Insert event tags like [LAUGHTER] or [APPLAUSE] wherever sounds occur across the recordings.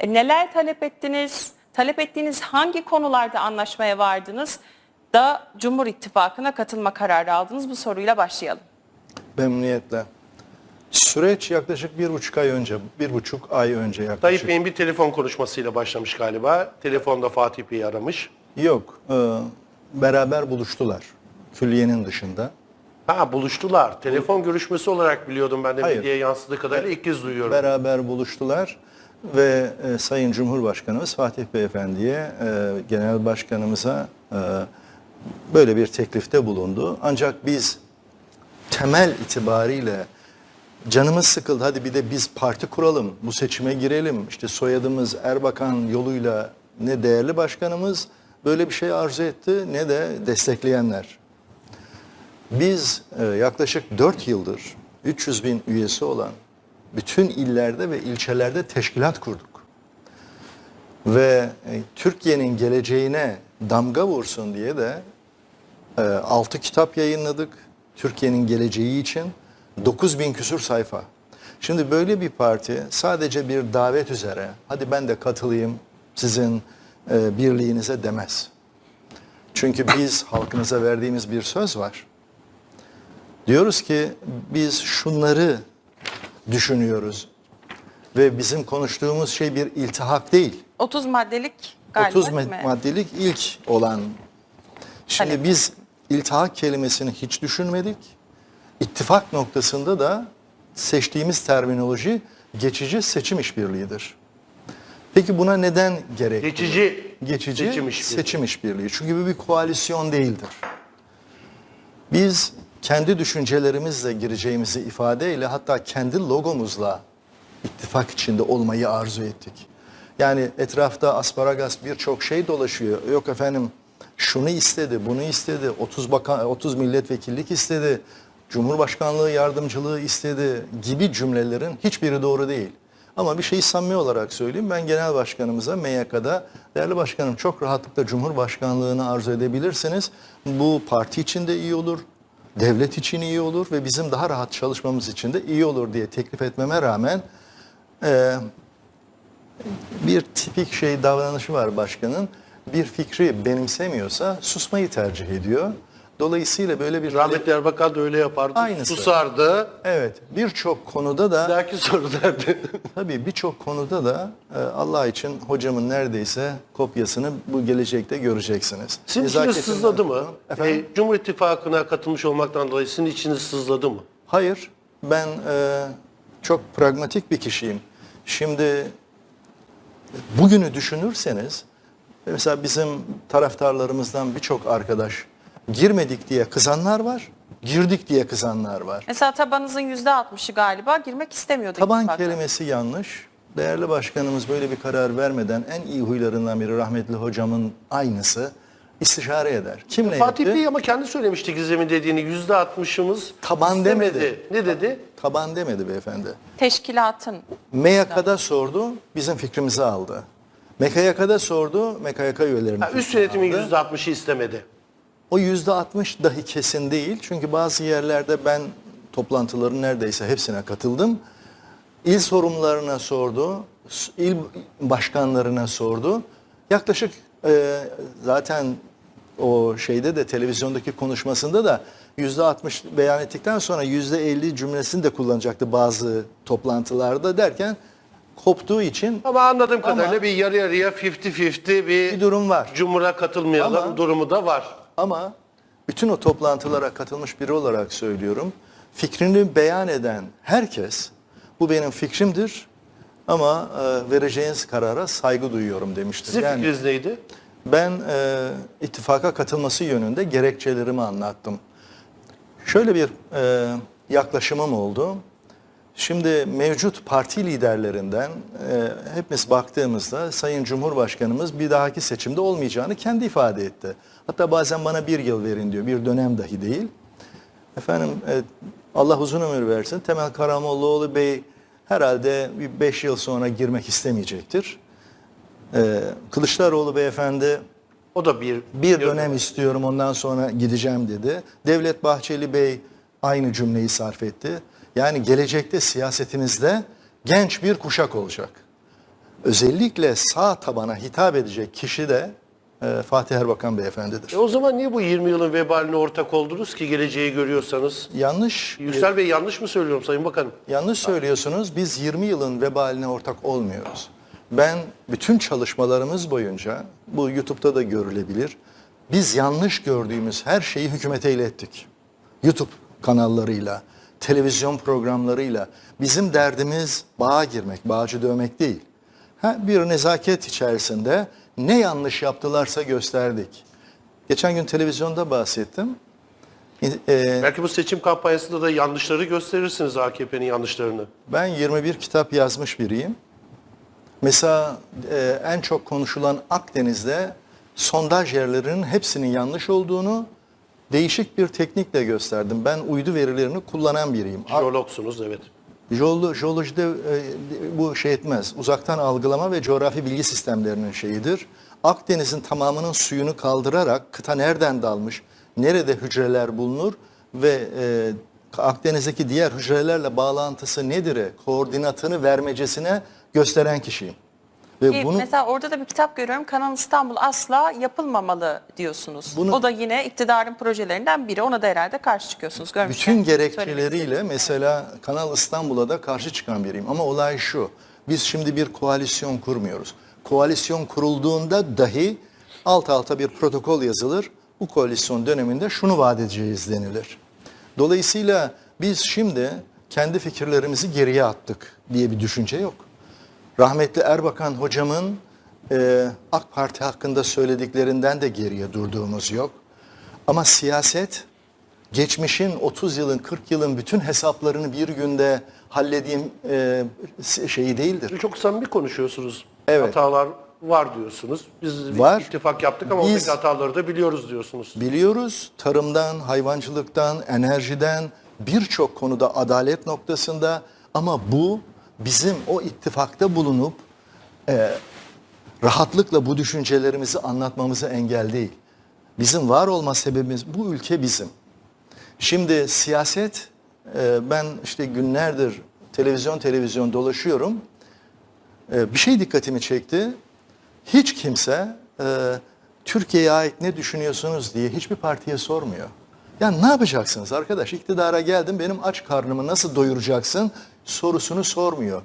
E, neler talep ettiniz? Talep ettiğiniz hangi konularda anlaşmaya vardınız da Cumhur İttifakı'na katılma kararı aldınız? Bu soruyla başlayalım. Memnuniyetle. Süreç yaklaşık bir buçuk ay önce, bir buçuk ay önce yaklaşık. Tayyip Bey'in bir telefon konuşmasıyla başlamış galiba. Telefonda Fatih Bey'i aramış. Yok, e, beraber buluştular. Külliyenin dışında. Ha buluştular. Telefon görüşmesi olarak biliyordum ben de Hayır. medyaya yansıdığı kadarıyla ilk kez duyuyorum. Beraber buluştular ve e, Sayın Cumhurbaşkanımız Fatih Beyefendi'ye, e, Genel Başkanımıza e, böyle bir teklifte bulundu. Ancak biz temel itibariyle canımız sıkıldı hadi bir de biz parti kuralım, bu seçime girelim. İşte soyadımız Erbakan yoluyla ne değerli başkanımız böyle bir şey arzu etti ne de destekleyenler. Biz e, yaklaşık 4 yıldır 300 bin üyesi olan bütün illerde ve ilçelerde teşkilat kurduk. Ve e, Türkiye'nin geleceğine damga vursun diye de 6 kitap yayınladık. Türkiye'nin geleceği için 9 bin küsur sayfa. Şimdi böyle bir parti sadece bir davet üzere hadi ben de katılayım sizin e, birliğinize demez. Çünkü biz [LAUGHS] halkımıza verdiğimiz bir söz var. Diyoruz ki biz şunları düşünüyoruz ve bizim konuştuğumuz şey bir iltihak değil. 30 maddelik galiba 30 değil mad- mi? maddelik ilk olan. Şimdi Talep. biz iltihak kelimesini hiç düşünmedik. İttifak noktasında da seçtiğimiz terminoloji geçici seçim işbirliğidir. Peki buna neden gerek? Geçici, geçici seçim seçim, işbirliği. işbirliği. Çünkü bu bir koalisyon değildir. Biz kendi düşüncelerimizle gireceğimizi ifadeyle hatta kendi logomuzla ittifak içinde olmayı arzu ettik. Yani etrafta asparagas birçok şey dolaşıyor. Yok efendim şunu istedi, bunu istedi, 30 bakan 30 milletvekillik istedi, Cumhurbaşkanlığı yardımcılığı istedi gibi cümlelerin hiçbiri doğru değil. Ama bir şeyi samimi olarak söyleyeyim. Ben genel başkanımıza MYK'da değerli başkanım çok rahatlıkla Cumhurbaşkanlığını arzu edebilirsiniz. Bu parti için de iyi olur, devlet için iyi olur ve bizim daha rahat çalışmamız için de iyi olur diye teklif etmeme rağmen e, bir tipik şey davranışı var başkanın. Bir fikri benimsemiyorsa susmayı tercih ediyor. Dolayısıyla böyle bir Rahmetli Erbakan da öyle yapardı. Aynısı. Susardı. Evet, birçok konuda da Belki soru derdi. [LAUGHS] tabii birçok konuda da e, Allah için hocamın neredeyse kopyasını bu gelecekte göreceksiniz. Sizin içiniz Nezaketinden- sızladı mı? Efendim? E, Cumhur İttifakı'na katılmış olmaktan dolayı sizin içiniz sızladı mı? Hayır, ben e, çok pragmatik bir kişiyim. Şimdi bugünü düşünürseniz, mesela bizim taraftarlarımızdan birçok arkadaş girmedik diye kızanlar var, girdik diye kızanlar var. Mesela tabanınızın %60'ı galiba girmek istemiyordu Taban kelimesi yanlış. Değerli başkanımız böyle bir karar vermeden en iyi huylarından biri rahmetli hocamın aynısı istişare eder. Kimle Fatih yaptı? Bey ama kendi söylemişti Gizem'in dediğini yüzde altmışımız Taban istemedi. demedi. Ne dedi? Taban demedi beyefendi. Teşkilatın. MYK'da sordu, bizim fikrimizi aldı. MKYK'da sordu, MKYK üyelerinin Ha, üst yönetimin yüzde altmışı istemedi. O yüzde altmış dahi kesin değil. Çünkü bazı yerlerde ben toplantıların neredeyse hepsine katıldım. İl sorumlularına sordu, il başkanlarına sordu. Yaklaşık e, zaten o şeyde de televizyondaki konuşmasında da yüzde altmış beyan ettikten sonra yüzde elli cümlesini de kullanacaktı bazı toplantılarda derken koptuğu için Ama anladığım Ama- kadarıyla bir yarı yarıya 50-50 bir, bir durum var. Cumhur'a katılmayalım Ama- durumu da var. Ama bütün o toplantılara katılmış biri olarak söylüyorum. Fikrini beyan eden herkes bu benim fikrimdir ama e, vereceğiniz karara saygı duyuyorum demiştir. Sizin Yani fikriniz neydi? ben e, ittifaka katılması yönünde gerekçelerimi anlattım. Şöyle bir e, yaklaşımım oldu. Şimdi mevcut parti liderlerinden e, hepimiz baktığımızda Sayın Cumhurbaşkanımız bir dahaki seçimde olmayacağını kendi ifade etti. Hatta bazen bana bir yıl verin diyor, bir dönem dahi değil. Efendim e, Allah uzun ömür versin. Temel Karamollaoğlu Bey herhalde bir beş yıl sonra girmek istemeyecektir. E, Kılıçdaroğlu Beyefendi O da bir bir dönem istiyorum ondan sonra gideceğim dedi. Devlet Bahçeli Bey aynı cümleyi sarf etti. Yani gelecekte siyasetimizde genç bir kuşak olacak. özellikle sağ tabana hitap edecek kişi de e, Fatih Erbakan beyefendidir. E o zaman niye bu 20 yılın vebaline ortak oldunuz ki geleceği görüyorsanız? Yanlış Yüksel Bey yanlış mı söylüyorum Sayın Bakanım? Yanlış söylüyorsunuz. Biz 20 yılın vebaline ortak olmuyoruz. Ben bütün çalışmalarımız boyunca, bu YouTube'da da görülebilir, biz yanlış gördüğümüz her şeyi hükümete ilettik. YouTube kanallarıyla, televizyon programlarıyla. Bizim derdimiz bağa girmek, bağcı dövmek değil. Ha, bir nezaket içerisinde ne yanlış yaptılarsa gösterdik. Geçen gün televizyonda bahsettim. Ee, Belki bu seçim kampanyasında da yanlışları gösterirsiniz AKP'nin yanlışlarını. Ben 21 kitap yazmış biriyim. Mesela e, en çok konuşulan Akdeniz'de sondaj yerlerinin hepsinin yanlış olduğunu değişik bir teknikle gösterdim. Ben uydu verilerini kullanan biriyim. Jeologsunuz evet. Jeolo- Jeolojide e, bu şey etmez. Uzaktan algılama ve coğrafi bilgi sistemlerinin şeyidir. Akdeniz'in tamamının suyunu kaldırarak kıta nereden dalmış, nerede hücreler bulunur ve e, Akdeniz'deki diğer hücrelerle bağlantısı nedir, koordinatını vermecesine gösteren kişiyim. Ve Ki bunu Mesela orada da bir kitap görüyorum. Kanal İstanbul asla yapılmamalı diyorsunuz. Bunu- o da yine iktidarın projelerinden biri. Ona da herhalde karşı çıkıyorsunuz. Görmüşken bütün gerekçeleriyle mesela Kanal İstanbul'a da karşı çıkan biriyim. Ama olay şu, biz şimdi bir koalisyon kurmuyoruz. Koalisyon kurulduğunda dahi alt alta bir protokol yazılır. Bu koalisyon döneminde şunu vaat edeceğiz denilir. Dolayısıyla biz şimdi kendi fikirlerimizi geriye attık diye bir düşünce yok. Rahmetli Erbakan hocamın e, AK Parti hakkında söylediklerinden de geriye durduğumuz yok. Ama siyaset geçmişin 30 yılın 40 yılın bütün hesaplarını bir günde halledeyim e, şeyi değildir. Çok samimi konuşuyorsunuz. Evet. Hatalar var diyorsunuz. Biz Var. ittifak yaptık ama Biz- oradaki hataları da biliyoruz diyorsunuz. Biliyoruz tarımdan, hayvancılıktan, enerjiden birçok konuda adalet noktasında ama bu bizim o ittifakta bulunup e, rahatlıkla bu düşüncelerimizi anlatmamıza engel değil. Bizim var olma sebebimiz bu ülke bizim. Şimdi siyaset e, ben işte günlerdir televizyon televizyon dolaşıyorum. E, bir şey dikkatimi çekti. Hiç kimse e, Türkiye'ye ait ne düşünüyorsunuz diye hiçbir partiye sormuyor. Ya ne yapacaksınız arkadaş? İktidara geldim benim aç karnımı nasıl doyuracaksın sorusunu sormuyor.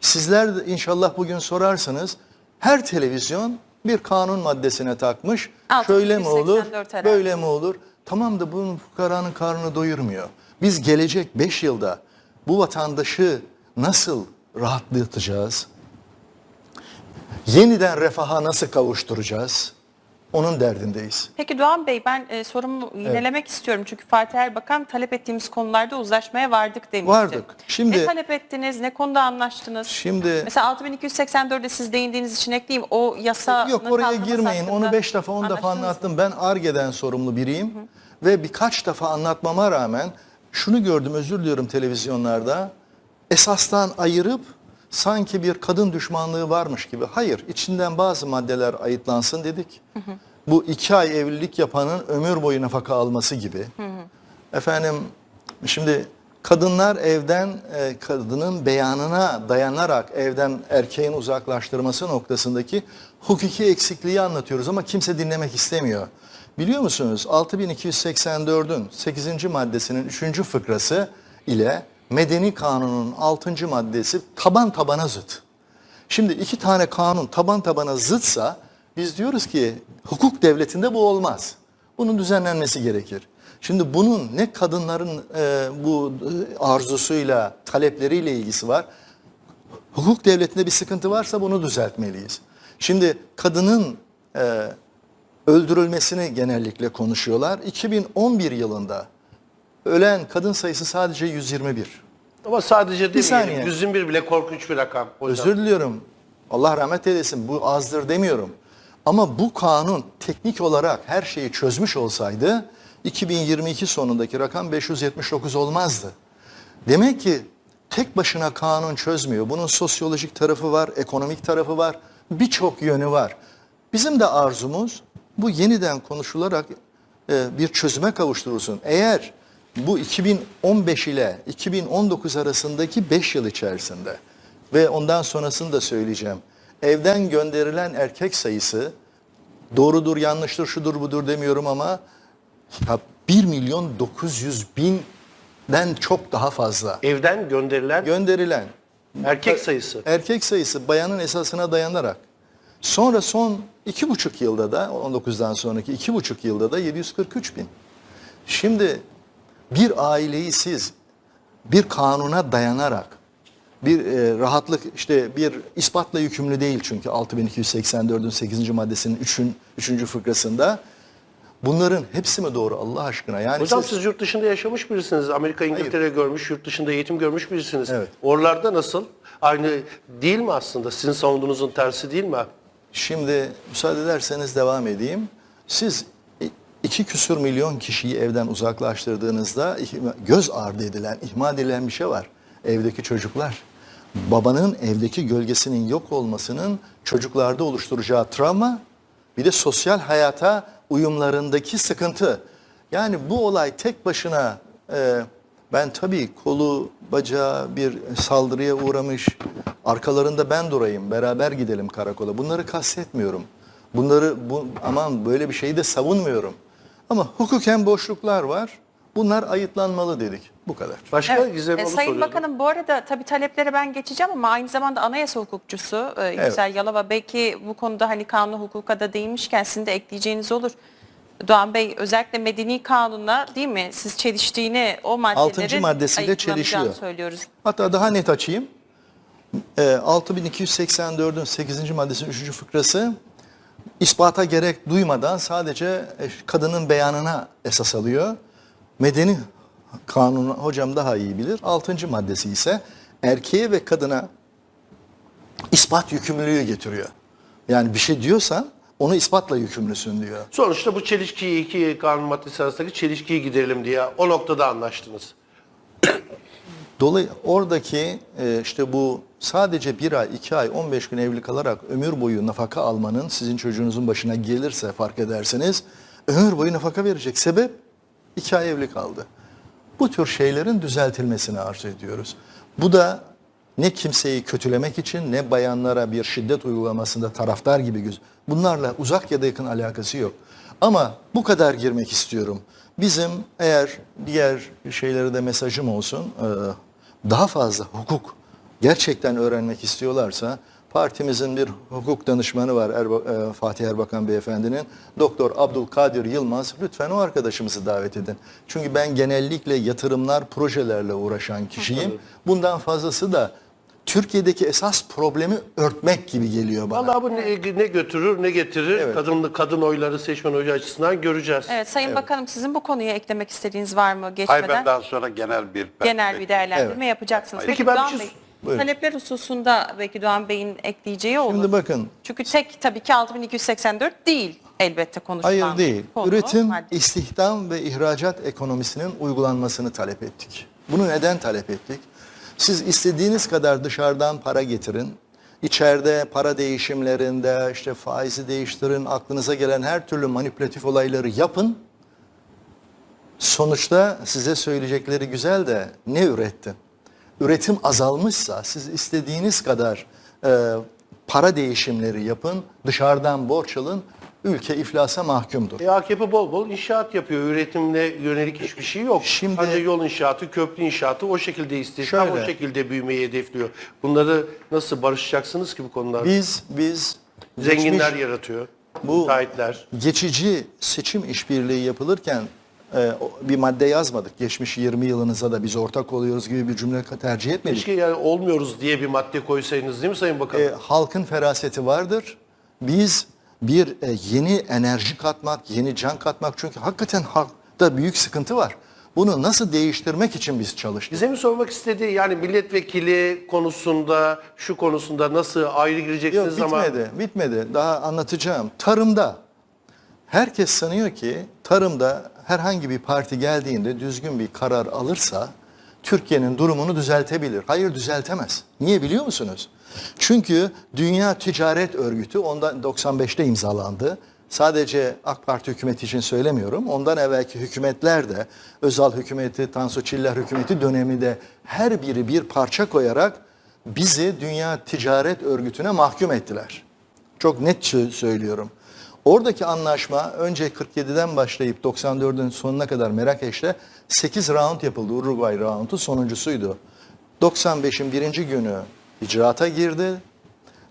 Sizler de inşallah bugün sorarsınız. Her televizyon bir kanun maddesine takmış. Şöyle mi olur? 284 herhalde. Böyle mi olur? Tamam da bunun fukaranın karnını doyurmuyor. Biz gelecek 5 yılda bu vatandaşı nasıl rahatlatacağız? Yeniden refaha nasıl kavuşturacağız? Onun derdindeyiz. Peki Doğan Bey ben e, sorumu yinelemek istiyorum. Çünkü Fatih Erbakan talep ettiğimiz konularda uzlaşmaya vardık demişti. Vardık. Şimdi- ne talep ettiniz? Ne konuda anlaştınız? Şimdi Mesela 6284'de siz değindiğiniz için ekleyeyim. O yasa yok oraya girmeyin. Onu 5 defa 10 defa anlattım. Ben ARGE'den sorumlu biriyim. Ve birkaç defa anlatmama rağmen şunu gördüm özür diliyorum televizyonlarda. Esastan ayırıp sanki bir kadın düşmanlığı varmış gibi. Hayır içinden bazı maddeler ayıtlansın dedik. Bu iki ay evlilik yapanın ömür boyu nafaka alması gibi. Efendim şimdi kadınlar evden e, kadının beyanına dayanarak evden erkeğin uzaklaştırması noktasındaki hukuki eksikliği anlatıyoruz ama kimse dinlemek istemiyor. Biliyor musunuz 6284'ün 8. maddesinin 3. fıkrası ile Medeni Kanun'un 6. maddesi taban tabana zıt. Şimdi iki tane kanun taban tabana zıtsa biz diyoruz ki hukuk devletinde bu olmaz. Bunun düzenlenmesi gerekir. Şimdi bunun ne kadınların e, bu e, arzusuyla, talepleriyle ilgisi var. Hukuk devletinde bir sıkıntı varsa bunu düzeltmeliyiz. Şimdi kadının e, öldürülmesini genellikle konuşuyorlar. 2011 yılında ölen kadın sayısı sadece 121. Ama sadece saniye. demeyelim. 121 bile korkunç bir rakam. hocam. Özür diliyorum. Allah rahmet eylesin. Bu azdır demiyorum. Ama bu kanun teknik olarak her şeyi çözmüş olsaydı 2022 sonundaki rakam 579 olmazdı. Demek ki tek başına kanun çözmüyor. Bunun sosyolojik tarafı var, ekonomik tarafı var, birçok yönü var. Bizim de arzumuz bu yeniden konuşularak e, bir çözüme kavuşturulsun. Eğer bu 2015 ile 2019 arasındaki 5 yıl içerisinde ve ondan sonrasını da söyleyeceğim. evden gönderilen erkek sayısı doğrudur, yanlıştır, şudur, budur demiyorum ama ya 1 milyon 900 binden çok daha fazla. Evden gönderilen Gönderilen erkek sayısı. erkek sayısı bayanın esasına dayanarak sonra son iki buçuk yılda da 19'dan sonraki iki buçuk yılda da 743 bin. Şimdi bir aileyi siz bir kanuna dayanarak bir e, rahatlık işte bir ispatla yükümlü değil çünkü 6284'ün 8. maddesinin 3'ün 3. fıkrasında bunların hepsi mi doğru Allah aşkına? Yani Hocam siz- siz yurt dışında yaşamış birisiniz. Amerika, İngiltere görmüş, yurt dışında eğitim görmüş birisiniz. Evet. Oralarda nasıl? Aynı değil mi aslında? Sizin savunduğunuzun tersi değil mi? Şimdi müsaade ederseniz devam edeyim. Siz iki küsür milyon kişiyi evden uzaklaştırdığınızda göz ardı edilen, ihmal edilen bir şey var. Evdeki çocuklar. Babanın evdeki gölgesinin yok olmasının çocuklarda oluşturacağı travma, bir de sosyal hayata uyumlarındaki sıkıntı. Yani bu olay tek başına e, ben tabii kolu, bacağı bir saldırıya uğramış, arkalarında ben durayım, beraber gidelim karakola. Bunları kastetmiyorum. Bunları bu, aman böyle bir şeyi de savunmuyorum. Ama hukuken boşluklar var. Bunlar ayıtlanmalı dedik. Bu kadar. Başka Evet. Gizem E, Sayın soruyordum. Bakanım bu arada tabii taleplere ben geçeceğim ama aynı zamanda anayasa hukukçusu e, Yüksel Yalova belki bu konuda hani kanun hukuka da değinmişken sizin de ekleyeceğiniz olur. Doğan Bey özellikle medeni kanunla değil mi siz çeliştiğini o maddelerin Altıncı maddesiyle ayıklanacağını çelişiyor. söylüyoruz. Hatta daha net açayım. Ee, 6284'ün 8. maddesinin 3. fıkrası ispata gerek duymadan sadece e, kadının beyanına esas alıyor. Medeni kanunu hocam daha iyi bilir. 6. maddesi ise erkeğe ve kadına ispat yükümlülüğü getiriyor. Yani bir şey diyorsan onu ispatla yükümlüsün diyor. Sonuçta bu çelişkiyi iki kanun maddesi arasındaki çelişkiyi giderelim diye o noktada anlaştınız. Dolayı oradaki e, işte bu sadece bir ay, iki ay, 15 gün evli kalarak ömür boyu nafaka almanın sizin çocuğunuzun başına gelirse fark ederseniz ömür boyu nafaka verecek. Sebep iki ay evli kaldı. Bu tür şeylerin düzeltilmesini arzu ediyoruz. Bu da ne kimseyi kötülemek için ne bayanlara bir şiddet uygulamasında taraftar gibi göz. Bunlarla uzak ya da yakın alakası yok. Ama bu kadar girmek istiyorum. Bizim eğer diğer şeylere de mesajım olsun, e, daha fazla hukuk gerçekten öğrenmek istiyorlarsa partimizin bir hukuk danışmanı var Erba- e, Fatih Erbakan Beyefendinin. Doktor Abdülkadir Yılmaz lütfen o arkadaşımızı davet edin. Çünkü ben genellikle yatırımlar, projelerle uğraşan kişiyim. Bundan fazlası da Türkiye'deki esas problemi örtmek gibi geliyor bana. Vallahi bu ne, ne götürür ne getirir Evet. kadın kadın oyları seçmen oyu açısından göreceğiz. Evet Sayın Bakanım sizin bu konuya eklemek istediğiniz var mı geçmeden? Hayır ben daha sonra genel bir genel bir değerlendirme Evet. yapacaksınız. Peki Peki, ben bir Doğan şey- Bey, Buyurun. talepler hususunda belki Doğan Bey'in ekleyeceği olur. Şimdi bakın Çünkü tek tabii ki 6284 değil elbette konuşulan Hayır değil. konu, Üretim, madde. istihdam ve ihracat ekonomisinin uygulanmasını talep ettik. Bunu neden talep ettik? Siz istediğiniz kadar dışarıdan para getirin. İçeride para değişimlerinde işte faizi değiştirin, aklınıza gelen her türlü manipülatif olayları yapın. Sonuçta size söyleyecekleri güzel de ne ürettin? Üretim azalmışsa siz istediğiniz kadar e, para değişimleri yapın, dışarıdan borç alın, ülke iflasa mahkumdur. E, AKP bol bol inşaat yapıyor. Üretimle yönelik hiçbir şey yok. Şimdi- Sadece yol inşaatı, köprü inşaatı o şekilde istihdam, Şöyle. o şekilde büyümeyi hedefliyor. Bunları nasıl barışacaksınız ki bu konularda? Biz biz Zenginler geçmiş- yaratıyor. Bu- müteahhitler. geçici seçim işbirliği yapılırken e, bir madde yazmadık. Geçmiş 20 yılınıza da biz ortak oluyoruz gibi bir cümle tercih etmedik. Keşke yani olmuyoruz diye bir madde koysaydınız değil mi Sayın Bakan? E, halkın feraseti vardır. Biz bir e, yeni enerji katmak, yeni can katmak çünkü hakikaten halkta büyük sıkıntı var. Bunu nasıl değiştirmek için biz çalıştık. Bize mi sormak istediği yani milletvekili konusunda, şu konusunda nasıl ayrı Yok gireceksiniz ama... bitmedi, bitmedi. Daha anlatacağım. Tarımda herkes sanıyor ki tarımda herhangi bir parti geldiğinde düzgün bir karar alırsa Türkiye'nin durumunu düzeltebilir. Hayır düzeltemez. Niye biliyor musunuz? Çünkü Dünya Ticaret Örgütü ondan 95'te imzalandı. Sadece AK Parti hükümeti için söylemiyorum. Ondan evvelki hükümetler de Özal hükümeti, Tansu Çiller hükümeti dönemi de her biri bir parça koyarak bizi Dünya Ticaret Örgütü'ne mahkum ettiler. Çok net sö- söylüyorum. Oradaki anlaşma önce 47'den başlayıp 94'ün sonuna kadar Merakeş'te 8 round yapıldı. Uruguay roundu sonuncusuydu. 95'in birinci günü icraata girdi.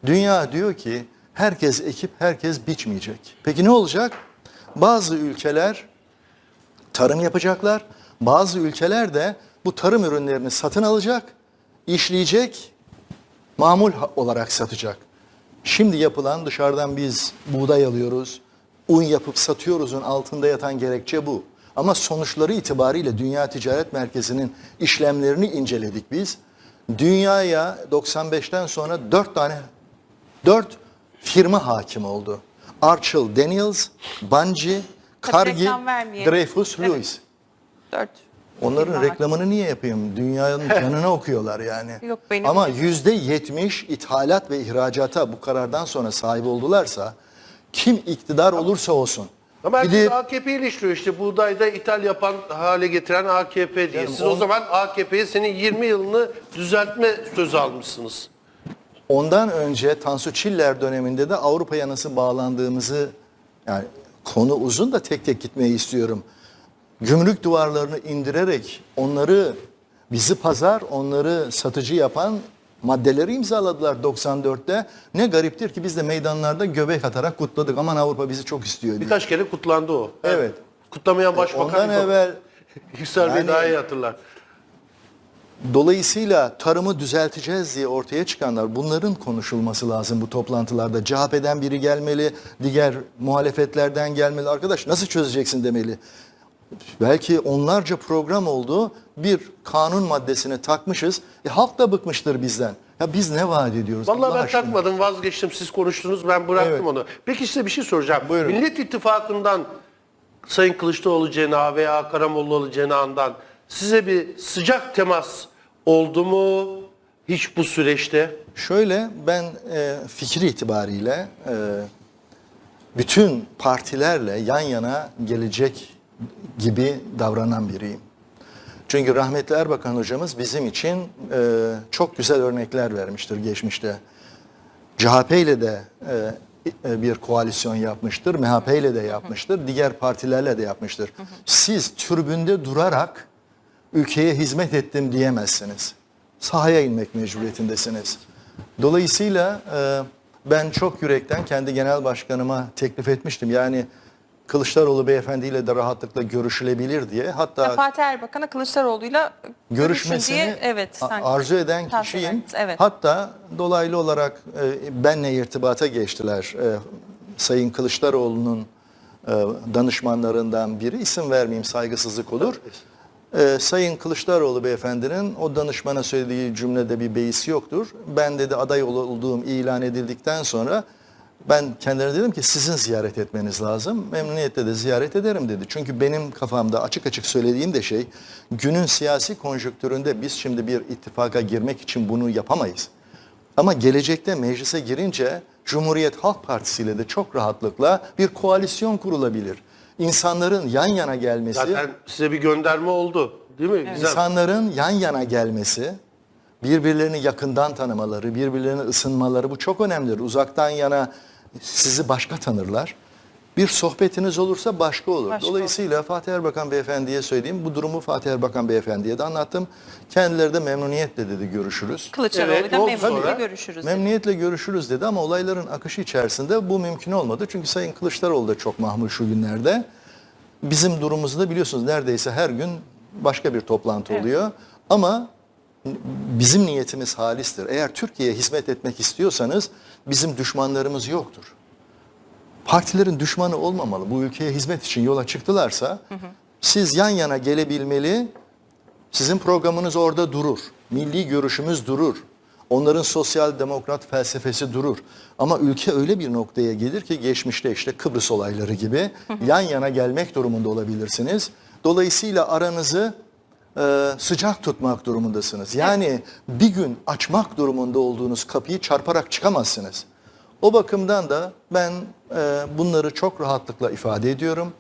Dünya diyor ki herkes ekip herkes biçmeyecek. Peki ne olacak? Bazı ülkeler tarım yapacaklar. Bazı ülkeler de bu tarım ürünlerini satın alacak, işleyecek, mamul olarak satacak. Şimdi yapılan dışarıdan biz buğday alıyoruz, un yapıp satıyoruzun altında yatan gerekçe bu. Ama sonuçları itibariyle Dünya Ticaret Merkezi'nin işlemlerini inceledik biz. Dünyaya 95'ten sonra 4 tane 4 firma hakim oldu. Archel Daniels, Bungie, Cargill. Dreyfus, Evet. Lewis. Dört. Onların Firma reklamını niye yapayım? Dünyanın [LAUGHS] canına okuyorlar yani. Yok, benim- Ama yüzde yetmiş ithalat ve ihracata bu karardan sonra sahip oldularsa kim iktidar olursa olsun. Ama herkes gidip- AKP eleştiriyor işte buğdayda ithal yapan hale getiren AKP diye. Yani Siz on- o zaman AKP'ye senin 20 yılını düzeltme sözü almışsınız. Ondan önce Tansu Çiller döneminde de Avrupa'ya nasıl bağlandığımızı yani konu uzun da tek tek gitmeyi istiyorum. Gümrük duvarlarını indirerek onları bizi pazar, onları satıcı yapan maddeleri imzaladılar 94'te. Ne gariptir ki biz de meydanlarda göbek atarak kutladık. Aman Avrupa bizi çok istiyor diye. Birkaç kere kutlandı o. Evet. Kutlamayan başbakan Ondan yok. evvel [LAUGHS] Yüksel Bey Yani- daha iyi hatırlar. Dolayısıyla tarımı düzelteceğiz diye ortaya çıkanlar bunların konuşulması lazım bu toplantılarda. CHP'den biri gelmeli, diğer muhalefetlerden gelmeli. Arkadaş nasıl çözeceksin demeli. Belki onlarca program oldu. Bir kanun maddesini takmışız. E, halk da bıkmıştır bizden. Ya biz ne vaat ediyoruz? Vallahi Allah ben aşkına? takmadım vazgeçtim siz konuştunuz ben bıraktım Evet. onu. Peki size bir şey soracağım. Buyurun. Millet İttifakı'ndan Sayın Kılıçdaroğlu cenahı veya Karamollaoğlu cenahından size bir sıcak temas oldu mu hiç bu süreçte? Şöyle ben e, fikri itibariyle e, bütün partilerle yan yana gelecek gibi davranan biriyim. Çünkü rahmetli Erbakan hocamız bizim için e, çok güzel örnekler vermiştir geçmişte. CHP ile de e, e, bir koalisyon yapmıştır, MHP ile de yapmıştır, diğer partilerle de yapmıştır. Siz türbünde durarak ülkeye hizmet ettim diyemezsiniz. Sahaya inmek mecburiyetindesiniz. Dolayısıyla e, ben çok yürekten kendi genel başkanıma teklif etmiştim. Yani Kılıçdaroğlu beyefendiyle de rahatlıkla görüşülebilir diye. Hatta Fatih Erbakan'a Kılıçdaroğlu'yla görüşmesini diye evet sanki arzu eden kişiyim. verdiniz, Evet. Hatta dolaylı olarak e, benle irtibata geçtiler. E, Sayın Kılıçdaroğlu'nun e, danışmanlarından biri isim vermeyeyim saygısızlık olur. E, Sayın Kılıçdaroğlu beyefendinin o danışmana söylediği cümlede bir beis yoktur. Ben dedi aday ol- olduğum ilan edildikten sonra ben kendilerine dedim ki sizin ziyaret etmeniz lazım. Memnuniyetle de ziyaret ederim dedi. Çünkü benim kafamda açık açık söylediğim de şey günün siyasi konjonktüründe biz şimdi bir ittifaka girmek için bunu yapamayız. Ama gelecekte meclise girince Cumhuriyet Halk Partisi ile de çok rahatlıkla bir koalisyon kurulabilir. İnsanların yan yana gelmesi, Zaten size bir gönderme oldu değil mi? Güzel. insanların yan yana gelmesi, birbirlerini yakından tanımaları, birbirlerine ısınmaları bu çok önemlidir. Uzaktan yana sizi başka tanırlar. Bir sohbetiniz olursa başka olur. Başka Dolayısıyla Fatih Erbakan Beyefendi'ye söyleyeyim. Bu durumu Fatih Erbakan Beyefendi'ye de anlattım. Kendileri de memnuniyetle dedi görüşürüz. Kılıçdaroğlu'yla Evet, memnuniyetle görüşürüz. Memnuniyetle görüşürüz dedi ama olayların akışı içerisinde bu mümkün olmadı. Çünkü Sayın Kılıçdaroğlu da çok mahmur şu günlerde. Bizim durumumuzda da biliyorsunuz neredeyse her gün başka bir toplantı oluyor. Ama bizim niyetimiz halistir. Eğer Türkiye'ye hizmet etmek istiyorsanız bizim düşmanlarımız yoktur. Partilerin düşmanı olmamalı. Bu ülkeye hizmet için yola çıktılarsa siz yan yana gelebilmeli, sizin programınız orada durur. Milli görüşümüz durur. Onların sosyal demokrat felsefesi durur. Ama ülke öyle bir noktaya gelir ki geçmişte işte Kıbrıs olayları gibi yan yana gelmek durumunda olabilirsiniz. Dolayısıyla aranızı e, sıcak tutmak durumundasınız. Yani bir gün açmak durumunda olduğunuz kapıyı çarparak çıkamazsınız. O bakımdan da ben e, bunları çok rahatlıkla ifade ediyorum.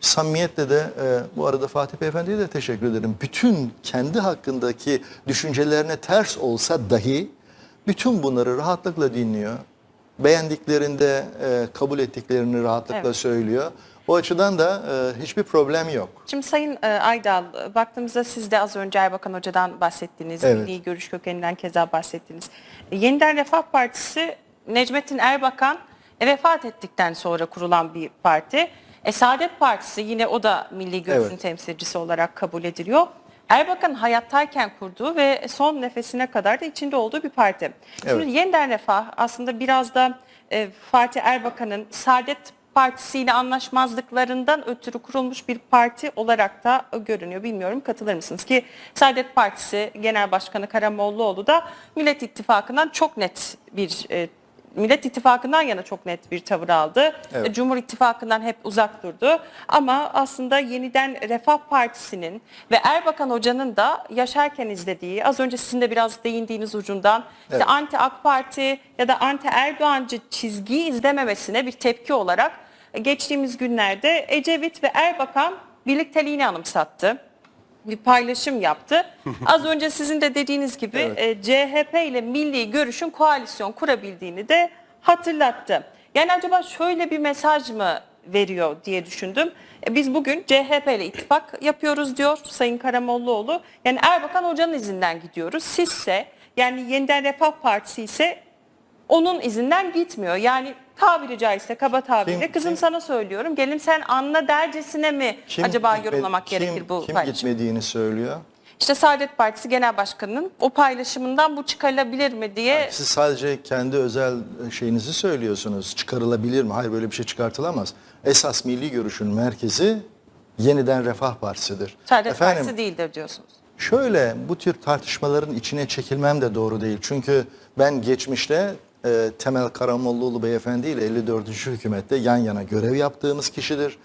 Samimiyetle de e, bu arada Fatih Beyefendi'ye de teşekkür ederim. Bütün kendi hakkındaki düşüncelerine ters olsa dahi Bütün bunları rahatlıkla dinliyor. Beğendiklerinde e, kabul ettiklerini rahatlıkla Evet. söylüyor. O açıdan da e, hiçbir problem yok. Şimdi Sayın e, Aydal, e, baktığımızda siz de az önce Erbakan Hoca'dan bahsettiniz. Evet. Milli Görüş kökeninden keza bahsettiniz. E, Yeniden Refah Partisi Necmettin Erbakan e, vefat ettikten sonra kurulan bir parti. E, Saadet Partisi yine o da Milli Görüş'ün Evet. temsilcisi olarak kabul ediliyor. Erbakan hayattayken kurduğu ve son nefesine kadar da içinde olduğu bir parti. Şimdi Evet. Yeniden Refah aslında biraz da e, Fatih Erbakan'ın Saadet Partisi'yle anlaşmazlıklarından ötürü kurulmuş bir parti olarak da görünüyor. Bilmiyorum katılır mısınız ki Saadet Partisi Genel Başkanı Karamollaoğlu da Millet İttifakı'ndan çok net bir e, Millet İttifakı'ndan yana çok net bir tavır aldı. Evet. E, Cumhur İttifakı'ndan hep uzak durdu. Ama aslında yeniden Refah Partisi'nin ve Erbakan Hoca'nın da yaşarken izlediği, az önce sizin de biraz değindiğiniz ucundan işte Evet. anti AK Parti ya da anti Erdoğancı çizgiyi izlememesine bir tepki olarak e, geçtiğimiz günlerde Ecevit ve Erbakan birlikteliğini anımsattı. Bir paylaşım yaptı. [LAUGHS] Az önce sizin de dediğiniz gibi e, CHP ile Milli Görüş'ün koalisyon kurabildiğini de hatırlattı. Yani acaba şöyle bir mesaj mı veriyor diye düşündüm. E, Biz bugün CHP ile ittifak yapıyoruz diyor Sayın Karamollaoğlu. Yani Erbakan Hoca'nın izinden gidiyoruz. Sizse yani Yeniden Refah Partisi ise onun izinden gitmiyor. Yani tabiri caizse kaba tabirle Kim- kızım kim- sana söylüyorum gelin sen anla dercesine mi Kim acaba gitme- yorumlamak kim- gerekir bu Kim paylaşımı? gitmediğini söylüyor. İşte Saadet Partisi Genel Başkanı'nın o paylaşımından bu çıkarılabilir mi diye Siz sadece kendi özel şeyinizi söylüyorsunuz. Çıkarılabilir mi? Hayır böyle bir şey çıkartılamaz. Esas milli görüşün merkezi yeniden Refah Partisi'dir. Saadet Partisi değildir diyorsunuz. Şöyle bu tür tartışmaların içine çekilmem de doğru değil. Çünkü ben geçmişte e, Temel Karamollaoğlu beyefendi ile 54. hükümette yan yana görev yaptığımız kişidir.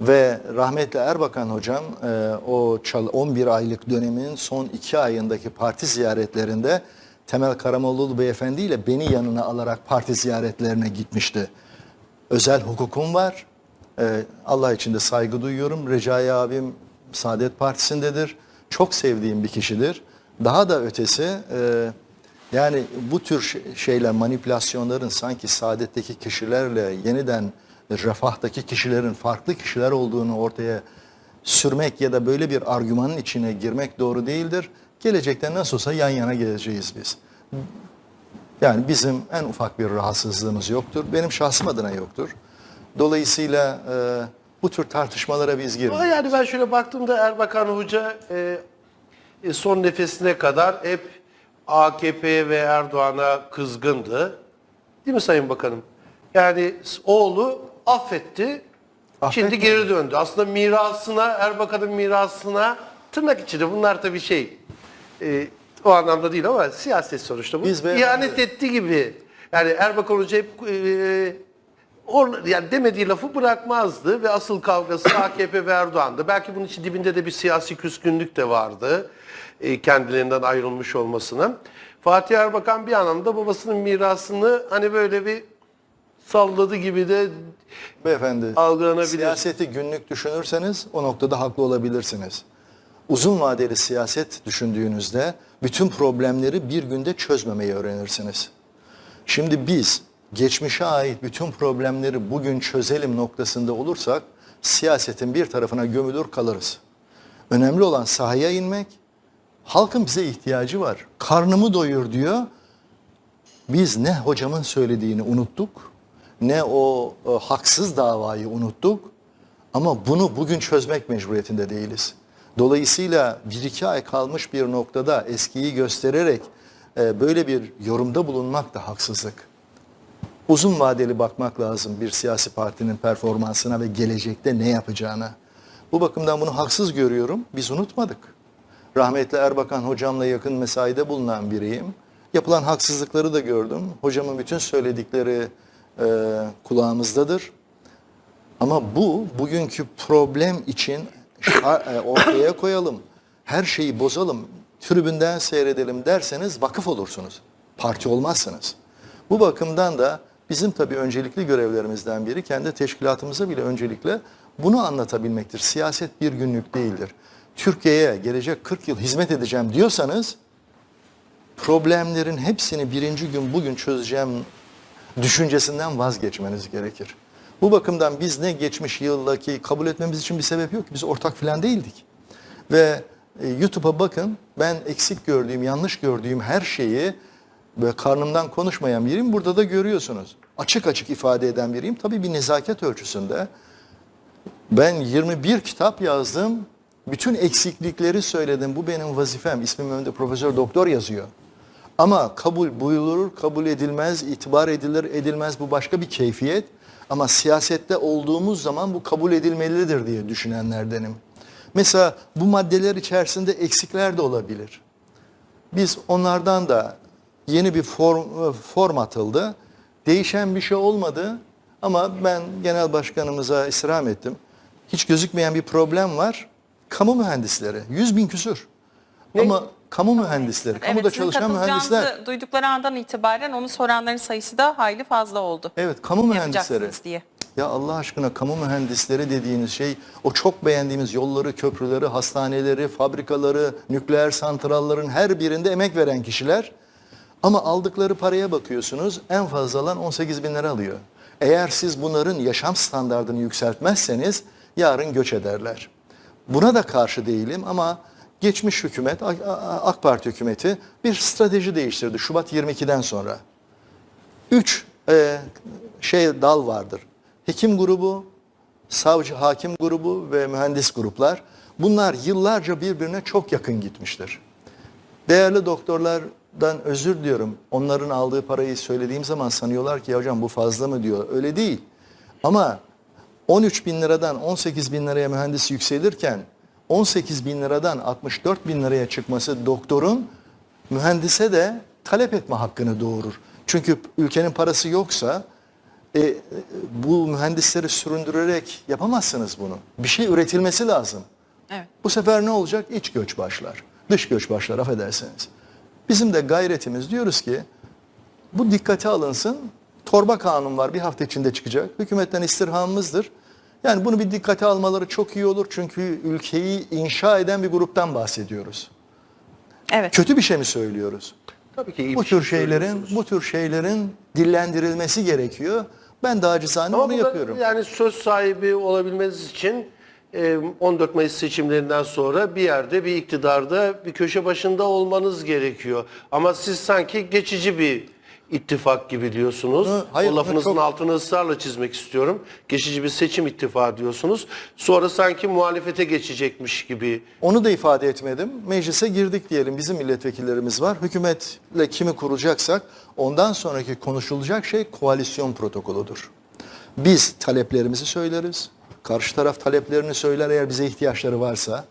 Ve rahmetli Erbakan hocam e, o çal- 11 aylık dönemin son 2 ayındaki parti ziyaretlerinde Temel Karamollaoğlu beyefendi ile beni yanına alarak parti ziyaretlerine gitmişti. Özel hukukum var. Ee, Allah için de saygı duyuyorum. Recai abim Saadet Partisi'ndedir. Çok sevdiğim bir kişidir. Daha da ötesi e, yani bu tür şey- şeyler manipülasyonların sanki Saadet'teki kişilerle yeniden Refah'taki kişilerin farklı kişiler olduğunu ortaya sürmek ya da böyle bir argümanın içine girmek doğru değildir. Gelecekte nasıl olsa yan yana geleceğiz biz. Yani bizim en ufak bir rahatsızlığımız yoktur. Benim şahsım adına yoktur. Dolayısıyla e, bu tür tartışmalara biz girmiyoruz. yani ben şöyle baktığımda Erbakan Hoca e, e, son nefesine kadar hep AKP ve Erdoğan'a kızgındı. Değil mi Sayın Bakanım? Yani oğlu affetti. Şimdi Affetmedi. geri döndü. Aslında mirasına, Erbakan'ın mirasına tırnak içinde bunlar tabii şey e, o anlamda değil ama siyaset sonuçta bu. Biz İhanet etti gibi. Yani Erbakan Hoca hep e, Or, yani demediği lafı bırakmazdı ve asıl kavgası AKP ve Erdoğan'dı. Belki bunun için dibinde de bir siyasi küskünlük de vardı. E, kendilerinden ayrılmış olmasının. Fatih Erbakan bir anlamda babasının mirasını hani böyle bir salladı gibi de Beyefendi, algılanabilir. siyaseti günlük düşünürseniz o noktada haklı olabilirsiniz. Uzun vadeli siyaset düşündüğünüzde bütün problemleri bir günde çözmemeyi öğrenirsiniz. Şimdi biz geçmişe ait bütün problemleri bugün çözelim noktasında olursak siyasetin bir tarafına gömülür kalırız. Önemli olan sahaya inmek. Halkın bize ihtiyacı var. Karnımı doyur diyor. Biz ne hocamın söylediğini unuttuk, ne o e, haksız davayı unuttuk. Ama bunu bugün çözmek mecburiyetinde değiliz. Dolayısıyla bir iki ay kalmış bir noktada eskiyi göstererek e, böyle bir yorumda bulunmak da haksızlık. Uzun vadeli bakmak lazım bir siyasi partinin performansına ve gelecekte ne yapacağına. Bu bakımdan bunu haksız görüyorum. Biz unutmadık. Rahmetli Erbakan hocamla yakın mesaide bulunan biriyim. Yapılan haksızlıkları da gördüm. Hocamın bütün söyledikleri e, kulağımızdadır. Ama bu bugünkü problem için e, ortaya koyalım. Her şeyi bozalım. Tribünden seyredelim derseniz vakıf olursunuz. Parti olmazsınız. Bu bakımdan da bizim tabii öncelikli görevlerimizden biri kendi teşkilatımıza bile öncelikle bunu anlatabilmektir. Siyaset bir günlük değildir. Türkiye'ye gelecek 40 yıl hizmet edeceğim diyorsanız problemlerin hepsini birinci gün bugün çözeceğim düşüncesinden vazgeçmeniz gerekir. Bu bakımdan biz ne geçmiş yıldaki kabul etmemiz için bir sebep yok ki. Biz ortak filan değildik. Ve e, YouTube'a bakın ben eksik gördüğüm, yanlış gördüğüm her şeyi böyle karnımdan konuşmayan biriyim. Burada da görüyorsunuz. Açık açık ifade eden biriyim. Tabii bir nezaket ölçüsünde. Ben 21 kitap yazdım. Bütün eksiklikleri söyledim. Bu benim vazifem. İsmim önünde profesör doktor yazıyor. Ama kabul buyurulur, kabul edilmez, itibar edilir, edilmez bu başka bir keyfiyet. Ama siyasette olduğumuz zaman bu kabul edilmelidir diye düşünenlerdenim. Mesela bu maddeler içerisinde eksikler de olabilir. Biz onlardan da yeni bir form, form atıldı. Değişen bir şey olmadı ama ben genel başkanımıza istirham ettim. Hiç gözükmeyen bir problem var. Kamu mühendisleri 100 bin küsür. Ama kamu mühendisleri, kamuda Evet, sizin çalışan mühendisler. duydukları andan itibaren onu soranların sayısı da hayli fazla oldu. Evet, kamu mühendisleri. Diye. Ya Allah aşkına kamu mühendisleri dediğiniz şey o çok beğendiğimiz yolları, köprüleri, hastaneleri, fabrikaları, nükleer santrallerin her birinde emek veren kişiler. Ama aldıkları paraya bakıyorsunuz en fazla alan 18 bin lira alıyor. Eğer siz bunların yaşam standartını yükseltmezseniz yarın göç ederler. Buna da karşı değilim ama geçmiş hükümet, AK- Parti hükümeti bir strateji değiştirdi Şubat 22'den sonra. Üç e, şey dal vardır. Hekim grubu, savcı hakim grubu ve mühendis gruplar. Bunlar yıllarca birbirine çok yakın gitmiştir. Değerli doktorlardan özür diliyorum. Onların aldığı parayı söylediğim zaman sanıyorlar ki ya hocam bu fazla mı diyor. Öyle değil. Ama 13 bin liradan 18 bin liraya mühendis yükselirken 18 bin liradan 64 bin liraya çıkması doktorun mühendise de talep etme hakkını doğurur. Çünkü ülkenin parası yoksa e, e, bu mühendisleri süründürerek yapamazsınız bunu. Bir şey üretilmesi lazım. Evet. Bu sefer ne olacak? İç göç başlar. Dış göç başlar affedersiniz. Bizim de gayretimiz diyoruz ki bu dikkate alınsın. Torba kanun var bir hafta içinde çıkacak. Hükümetten istirhamımızdır. Yani bunu bir dikkate almaları çok iyi olur. Çünkü ülkeyi inşa eden bir gruptan bahsediyoruz. Evet. Kötü bir şey mi söylüyoruz? Tabii ki iyi Bu bir şey tür şeylerin bu tür şeylerin dillendirilmesi gerekiyor. Ben de acizane Ama onu burada yapıyorum. yani söz sahibi olabilmeniz için e, 14 Mayıs seçimlerinden sonra bir yerde bir iktidarda bir köşe başında olmanız gerekiyor. Ama siz sanki geçici bir ittifak gibi diyorsunuz. Hı, hayır, o lafınızın çok- altını ısrarla çizmek istiyorum. Geçici bir seçim ittifakı diyorsunuz. Sonra sanki muhalefete geçecekmiş gibi. Onu da ifade etmedim. Meclise girdik diyelim. Bizim milletvekillerimiz var. Hükümetle kimi kuracaksak ondan sonraki konuşulacak şey koalisyon protokoludur. Biz taleplerimizi söyleriz. Karşı taraf taleplerini söyler eğer bize ihtiyaçları varsa.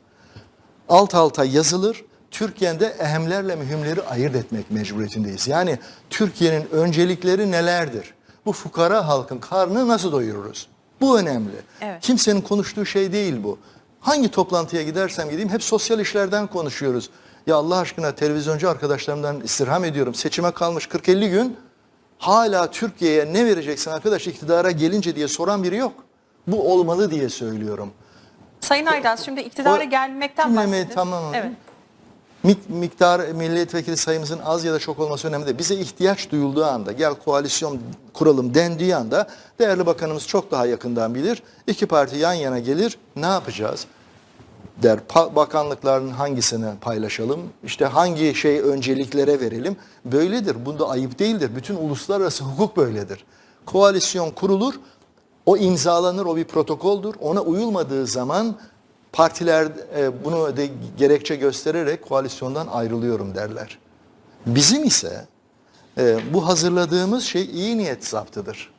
Alt alta yazılır. Türkiye'de ehemlerle mühimleri ayırt etmek mecburiyetindeyiz. Yani Türkiye'nin öncelikleri nelerdir? Bu fukara halkın karnını nasıl doyururuz? Bu önemli. Evet. Kimsenin konuştuğu şey değil bu. Hangi toplantıya gidersem gideyim hep sosyal işlerden konuşuyoruz. Ya Allah aşkına televizyoncu arkadaşlarımdan istirham ediyorum. Seçime kalmış 40-50 gün hala Türkiye'ye ne vereceksin arkadaş iktidara gelince diye soran biri yok. Bu olmalı diye söylüyorum. Sayın Aydaz şimdi iktidara O- gelmekten bahsedin. tamamladım. Evet. Mik- miktar milletvekili sayımızın az ya da çok olması önemli değil. Bize ihtiyaç duyulduğu anda gel koalisyon kuralım dendiği anda değerli bakanımız çok daha yakından bilir. İki parti yan yana gelir ne yapacağız? Der bakanlıkların hangisini paylaşalım? İşte hangi şey önceliklere verelim? Böyledir. Bunda ayıp değildir. Bütün uluslararası hukuk böyledir. Koalisyon kurulur. O imzalanır, o bir protokoldür. Ona uyulmadığı zaman partiler e, bunu de gerekçe göstererek koalisyondan ayrılıyorum derler. Bizim ise e, bu hazırladığımız şey iyi niyet zaptıdır.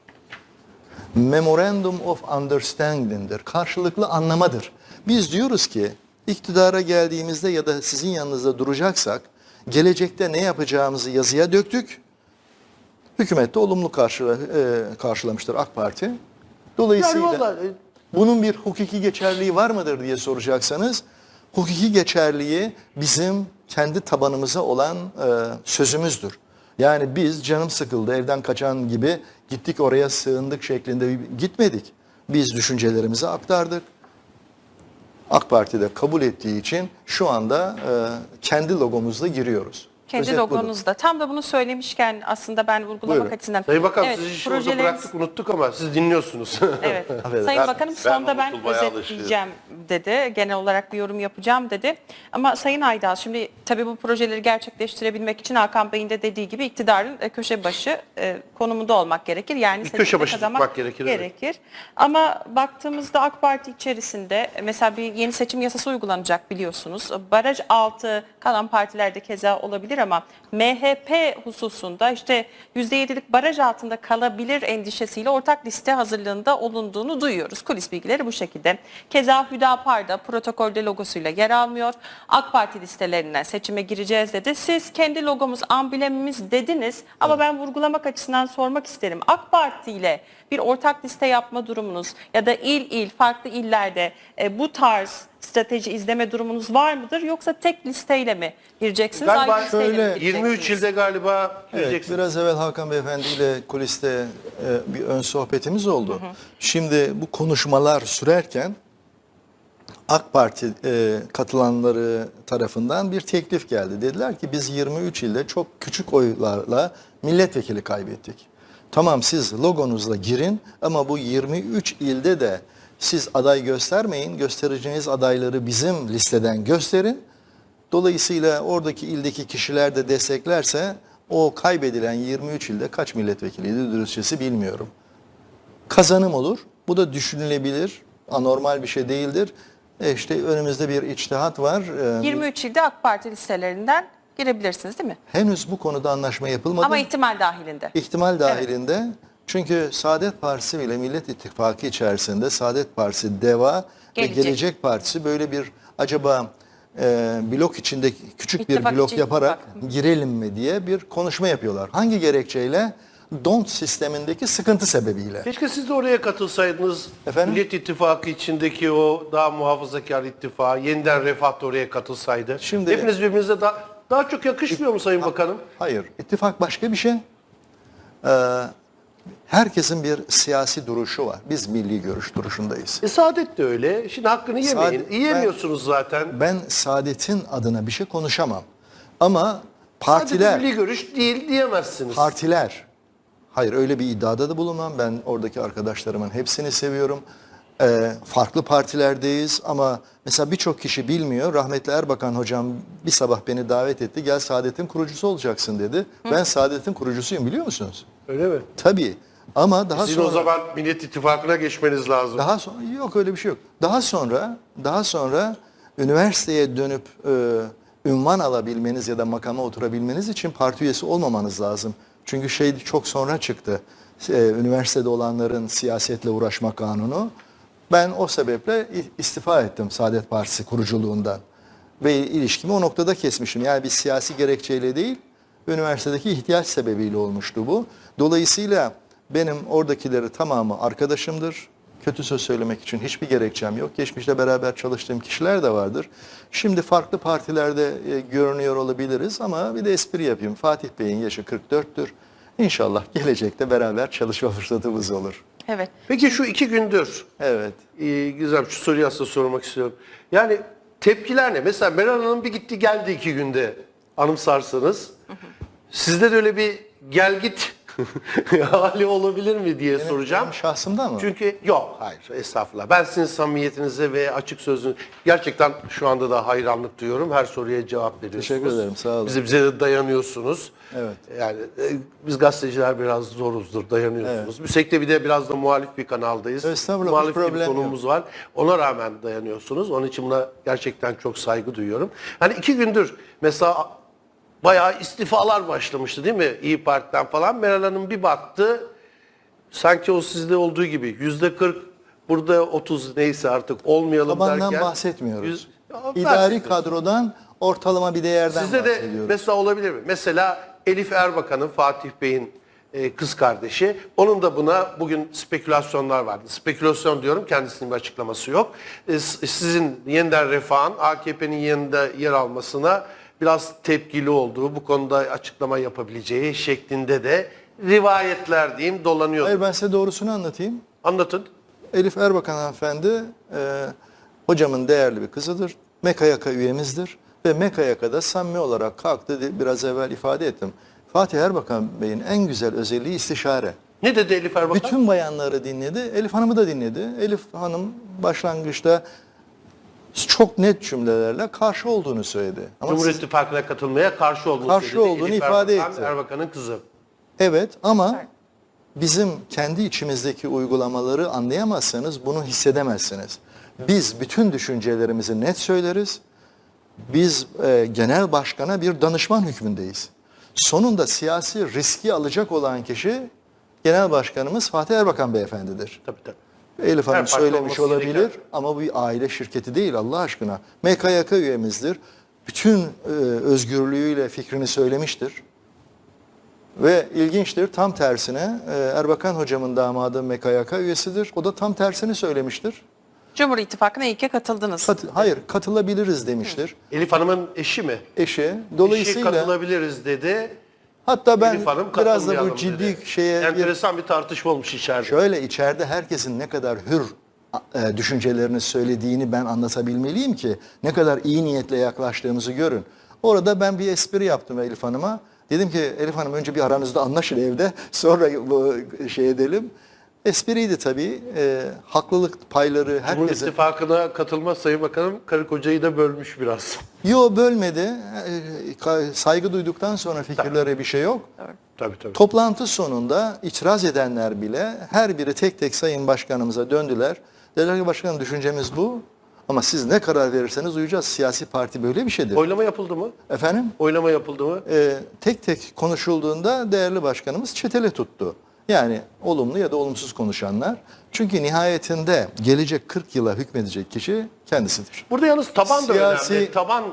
Memorandum of Understanding'dir. Karşılıklı anlamadır. Biz diyoruz ki iktidara geldiğimizde ya da sizin yanınızda duracaksak gelecekte ne yapacağımızı yazıya döktük. Hükümet de olumlu karşıla, e, karşılamıştır AK Parti. Dolayısıyla Yani vallahi bunun bir hukuki geçerliği var mıdır diye soracaksanız hukuki geçerliği bizim kendi tabanımıza olan e, sözümüzdür. Yani biz canım sıkıldı evden kaçan gibi gittik oraya sığındık şeklinde gitmedik. Biz düşüncelerimizi aktardık. AK Parti de kabul ettiği için şu anda e, kendi logomuzla giriyoruz. Kendi Özet budur. logonuzda. Tam da bunu söylemişken aslında ben vurgulamak Buyurun. açısından. Sayın Bakan Evet, sizi şimdi orada bıraktık unuttuk ama siz dinliyorsunuz. [LAUGHS] Evet. Sayın Ben- Bakanım ben sonda ben unutulmaya özetleyeceğim dedi. Genel olarak bir yorum yapacağım dedi. Ama Sayın Aydal şimdi tabii bu projeleri gerçekleştirebilmek için Hakan Bey'in de dediği gibi iktidarın e, köşe başı e, konumunda olmak gerekir. Yani Bir köşe başı kazanmak gerekir, evet. gerekir. Ama baktığımızda AK Parti içerisinde e, mesela bir yeni seçim yasası uygulanacak biliyorsunuz. Baraj altı kalan partilerde keza olabilir ama MHP hususunda işte %7'lik baraj altında kalabilir endişesiyle ortak liste hazırlığında olunduğunu duyuyoruz. Kulis bilgileri bu şekilde. Keza Hüdapar'da protokolde logosuyla yer almıyor. AK Parti listelerinden seçime gireceğiz dedi. Siz kendi logomuz, amblemimiz dediniz ama ben vurgulamak açısından sormak isterim. AK Parti ile bir ortak liste yapma durumunuz ya da il il farklı illerde e, bu tarz strateji izleme durumunuz var mıdır yoksa tek listeyle mi gireceksiniz? Galiba ayrı listeyle mi şöyle- 23 gireceksiniz? ilde galiba Evet, biraz evvel Hakan Beyefendi ile kuliste e, bir ön sohbetimiz oldu. Şimdi bu konuşmalar sürerken AK Parti e, katılanları tarafından bir teklif geldi. Dediler ki biz 23 ilde çok küçük oylarla milletvekili kaybettik. Tamam siz logonuzla girin ama bu 23 ilde de siz aday göstermeyin. Göstereceğiniz adayları bizim listeden gösterin. Dolayısıyla oradaki ildeki kişiler de desteklerse o kaybedilen 23 ilde kaç milletvekiliydi dürüstçesi bilmiyorum. Kazanım olur. Bu da düşünülebilir. Anormal bir şey değildir. E işte önümüzde bir içtihat var. E, 23 ilde AK Parti listelerinden girebilirsiniz değil mi? Henüz bu konuda anlaşma yapılmadı. Ama ihtimal dahilinde. İhtimal dahilinde. Çünkü Saadet Partisi ile Millet İttifakı içerisinde Saadet Partisi, DEVA Gelecek. ve Gelecek Partisi böyle bir acaba e, blok içinde küçük İttifak bir blok yaparak ittifak. girelim mi diye bir konuşma yapıyorlar. Hangi gerekçeyle? DONT sistemindeki sıkıntı sebebiyle. Keşke siz de oraya katılsaydınız. Efendim? Millet İttifakı içindeki o daha muhafazakar ittifak, yeniden refah da oraya katılsaydı. Şimdi- Hepiniz birbirinize daha, daha çok yakışmıyor mu Sayın Bakanım? Hayır, ittifak başka bir şey. Ee, herkesin bir siyasi duruşu var. Biz milli görüş duruşundayız. E Saadet de öyle. Şimdi hakkını yemeyin. Saadet- Yiyemiyorsunuz zaten. Ben Saadet'in adına bir şey konuşamam. Ama Partiler. partiler, milli görüş değil diyemezsiniz. partiler, hayır öyle bir iddiada da bulunmam. Ben oradaki arkadaşlarımın hepsini seviyorum. Ee, farklı partilerdeyiz ama mesela birçok kişi bilmiyor. Rahmetli Erbakan hocam bir sabah beni davet etti. Gel Saadet'in kurucusu olacaksın dedi. Ben Saadet'in kurucusuyum biliyor musunuz? Öyle mi? Tabii. Ama daha Sizin sonra o zaman Millet İttifakı'na geçmeniz lazım. daha sonra yok öyle bir şey yok. Daha sonra daha sonra üniversiteye dönüp e, ünvan alabilmeniz ya da makama oturabilmeniz için parti üyesi olmamanız lazım. Çünkü şey çok sonra çıktı. E, üniversitede olanların siyasetle uğraşma kanunu. Ben o sebeple istifa ettim Saadet Partisi kuruculuğundan. Ve ilişkimi o noktada kesmişim. Yani bir siyasi gerekçeyle değil, üniversitedeki ihtiyaç sebebiyle olmuştu bu. Dolayısıyla benim oradakileri tamamı arkadaşımdır. Kötü söz söylemek için hiçbir gerekçem yok. Geçmişte beraber çalıştığım kişiler de vardır. Şimdi farklı partilerde e, görünüyor olabiliriz ama bir de espri yapayım. Fatih Bey'in yaşı 44'tür. İnşallah gelecekte beraber çalışma [LAUGHS] fırsatımız olur. Evet. Peki şu iki gündür Evet. Ee, Gizem şu soruyu aslında sormak istiyorum. Yani tepkiler ne? Mesela Meral Hanım bir gitti geldi iki günde anımsarsanız. Sizde de öyle bir gel git [LAUGHS] hali olabilir mi diye soracağım. Benim şahsımdan mı? Çünkü yok hayır estağfurullah. Ben sizin samimiyetinize ve açık sözünüz gerçekten şu anda da hayranlık duyuyorum. Her soruya cevap veriyorsunuz. Teşekkür ederim, sağ olun. Bize, bize de dayanıyorsunuz. Evet. Yani e, biz gazeteciler biraz zoruzdur, dayanıyorsunuz. Müsekte bir de biraz da muhalif bir kanaldayız. Estağfurullah, Muhalif bir yok. konumuz var. Ona rağmen dayanıyorsunuz. Onun için buna gerçekten çok saygı duyuyorum. Hani iki gündür mesela bayağı istifalar başlamıştı değil mi? İyi Parti'den falan. Meral Hanım bir baktı. Sanki o sizde olduğu gibi yüzde 40 burada 30 neyse artık olmayalım Tabandan derken. bahsetmiyoruz. Yüz- İdari kadrodan ortalama bir değerden Sizde de mesela olabilir mi? Mesela Elif Erbakan'ın Fatih Bey'in e, kız kardeşi. Onun da buna bugün spekülasyonlar vardı. Spekülasyon diyorum kendisinin bir açıklaması yok. E, sizin yeniden refahın AKP'nin yanında yer almasına biraz tepkili olduğu, bu konuda açıklama yapabileceği şeklinde de rivayetler diyeyim dolanıyor. Hayır ben size doğrusunu anlatayım. Anlatın. Elif Erbakan hanımefendi e, hocamın değerli bir kızıdır. MKYK üyemizdir. Ve MKYK'da samimi olarak kalktı, biraz evvel ifade ettim. Fatih Erbakan Bey'in en güzel özelliği istişare. Ne dedi Elif Erbakan? Bütün bayanları dinledi, Elif Hanım'ı da dinledi. Elif Hanım başlangıçta çok net cümlelerle karşı olduğunu söyledi. Ama Cumhur siz- İttifakı'na katılmaya karşı olduğunu Karşı söyledi. olduğunu Elif ifade Erbakan, etti. Erbakan'ın kızı. Evet ama bizim kendi içimizdeki uygulamaları anlayamazsanız bunu hissedemezsiniz. Biz bütün düşüncelerimizi net söyleriz. Biz e, genel başkana bir danışman hükmündeyiz. Sonunda siyasi riski alacak olan kişi genel başkanımız Fatih Erbakan beyefendidir. Tabii tabii. Elif Hanım parti söylemiş olabilir gereken. ama bu bir aile şirketi değil Allah aşkına. MKYK üyemizdir. Bütün e, özgürlüğüyle fikrini söylemiştir. Ve ilginçtir tam tersine e, Erbakan hocamın damadı MKYK üyesidir. O da tam tersini söylemiştir. Cumhur İttifakı'na ilke katıldınız. Kat- hayır katılabiliriz demiştir. Elif Hanım'ın eşi mi? Eşi Eşi dolayısıyla katılabiliriz dedi. Hatta ben Elif Hanım biraz da bu ciddi dedi. şeye bir- Enteresan bir tartışma olmuş içeride. Şöyle içeride herkesin ne kadar hür e, düşüncelerini söylediğini ben anlatabilmeliyim ki ne kadar iyi niyetle yaklaştığımızı görün. Orada ben bir espri yaptım Elif Hanım'a. Dedim ki Elif Hanım önce bir aranızda anlaşın evde [LAUGHS] sonra bu şey edelim. Espriydi tabii. E, haklılık payları Cumhur herkese... İttifakı'na katılma Sayın Bakanım karı kocayı da bölmüş biraz. [LAUGHS] Yo bölmedi. E, Saygı duyduktan sonra fikirlere bir şey yok. Tabii tabii. Toplantı sonunda itiraz edenler bile her biri tek tek Sayın Başkanımıza döndüler. Dediler ki başkanım düşüncemiz bu ama siz ne karar verirseniz uyacağız. Siyasi parti böyle bir şeydir. Oylama yapıldı mı? Efendim Oylama yapıldı mı? e, tek tek konuşulduğunda değerli başkanımız çetele tuttu. Yani olumlu ya da olumsuz konuşanlar. Çünkü nihayetinde gelecek 40 yıla hükmedecek kişi kendisidir. Burada yalnız taban da Siyasi- önemli. Taban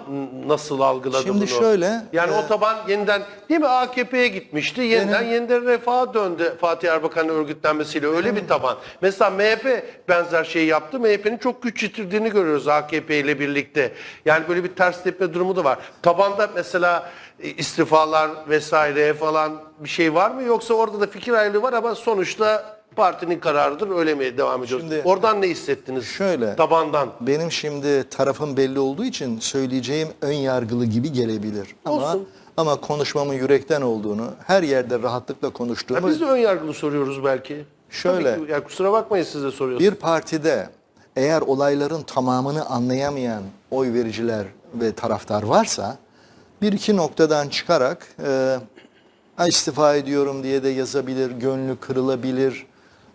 nasıl algıladı Şimdi bunu? şöyle, Yani e, o taban yeniden değil mi AKP'ye gitmişti. Yeniden yeniden refaha döndü Fatih Erbakan'ın örgütlenmesiyle. Öyle bir taban. Mesela MHP benzer şeyi yaptı. MHP'nin çok güç yitirdiğini görüyoruz AKP ile birlikte. Yani böyle bir ters tepme durumu da var. Tabanda mesela e, istifalar vesaire falan bir şey var mı? Yoksa orada da fikir ayrılığı var ama sonuçta partinin kararıdır. Öyle mi devam ediyoruz? Şimdi- Oradan ne hissettiniz? Şöyle. Tabandan. Benim şimdi tarafım belli olduğu için söyleyeceğim ön yargılı gibi gelebilir. Ama Olsun. ama konuşmamın yürekten olduğunu, her yerde rahatlıkla Ya konuştuğumu biz de ön yargılı soruyoruz belki. Şöyle. Tabii ki, ya kusura bakmayın siz de soruyorsunuz. bir partide eğer olayların tamamını anlayamayan oy vericiler ve taraftar varsa bir iki noktadan çıkarak e, "Ha, istifa ediyorum diye de yazabilir, gönlü kırılabilir.